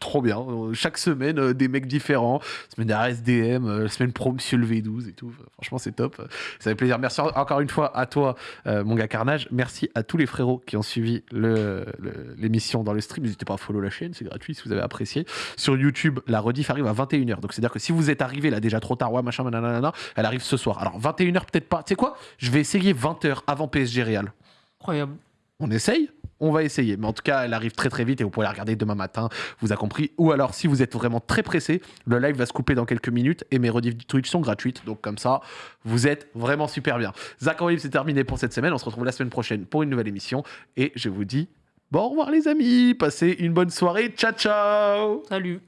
trop bien. Chaque semaine, euh, des mecs différents. Semaine dernière, SDM, euh, semaine pro, Monsieur le V12 et tout. Franchement, c'est top. Ça fait plaisir. Merci en- encore une fois à toi, euh, mon gars Carnage. Merci à tous les frérots qui ont suivi l'émission dans le stream. N'hésitez pas à follow la chaîne, c'est gratuit si vous avez apprécié. Sur YouTube, la rediff arrive à 21h. Donc c'est-à-dire que si vous êtes arrivé là déjà trop tard, ouais, machin, nanana, elle arrive ce soir. Alors 21h peut-être pas. Tu sais quoi? Je vais essayer 20h avant PSG Real. Incroyable. On essaye? On va essayer, mais en tout cas, elle arrive très très vite et vous pourrez la regarder demain matin, vous a compris. Ou alors, si vous êtes vraiment très pressé, le live va se couper dans quelques minutes et mes rediffs du Twitch sont gratuites, donc comme ça, vous êtes vraiment super bien. Zach en Live, c'est terminé pour cette semaine, on se retrouve la semaine prochaine pour une nouvelle émission et je vous dis bon au revoir les amis, passez une bonne soirée, ciao ciao Salut.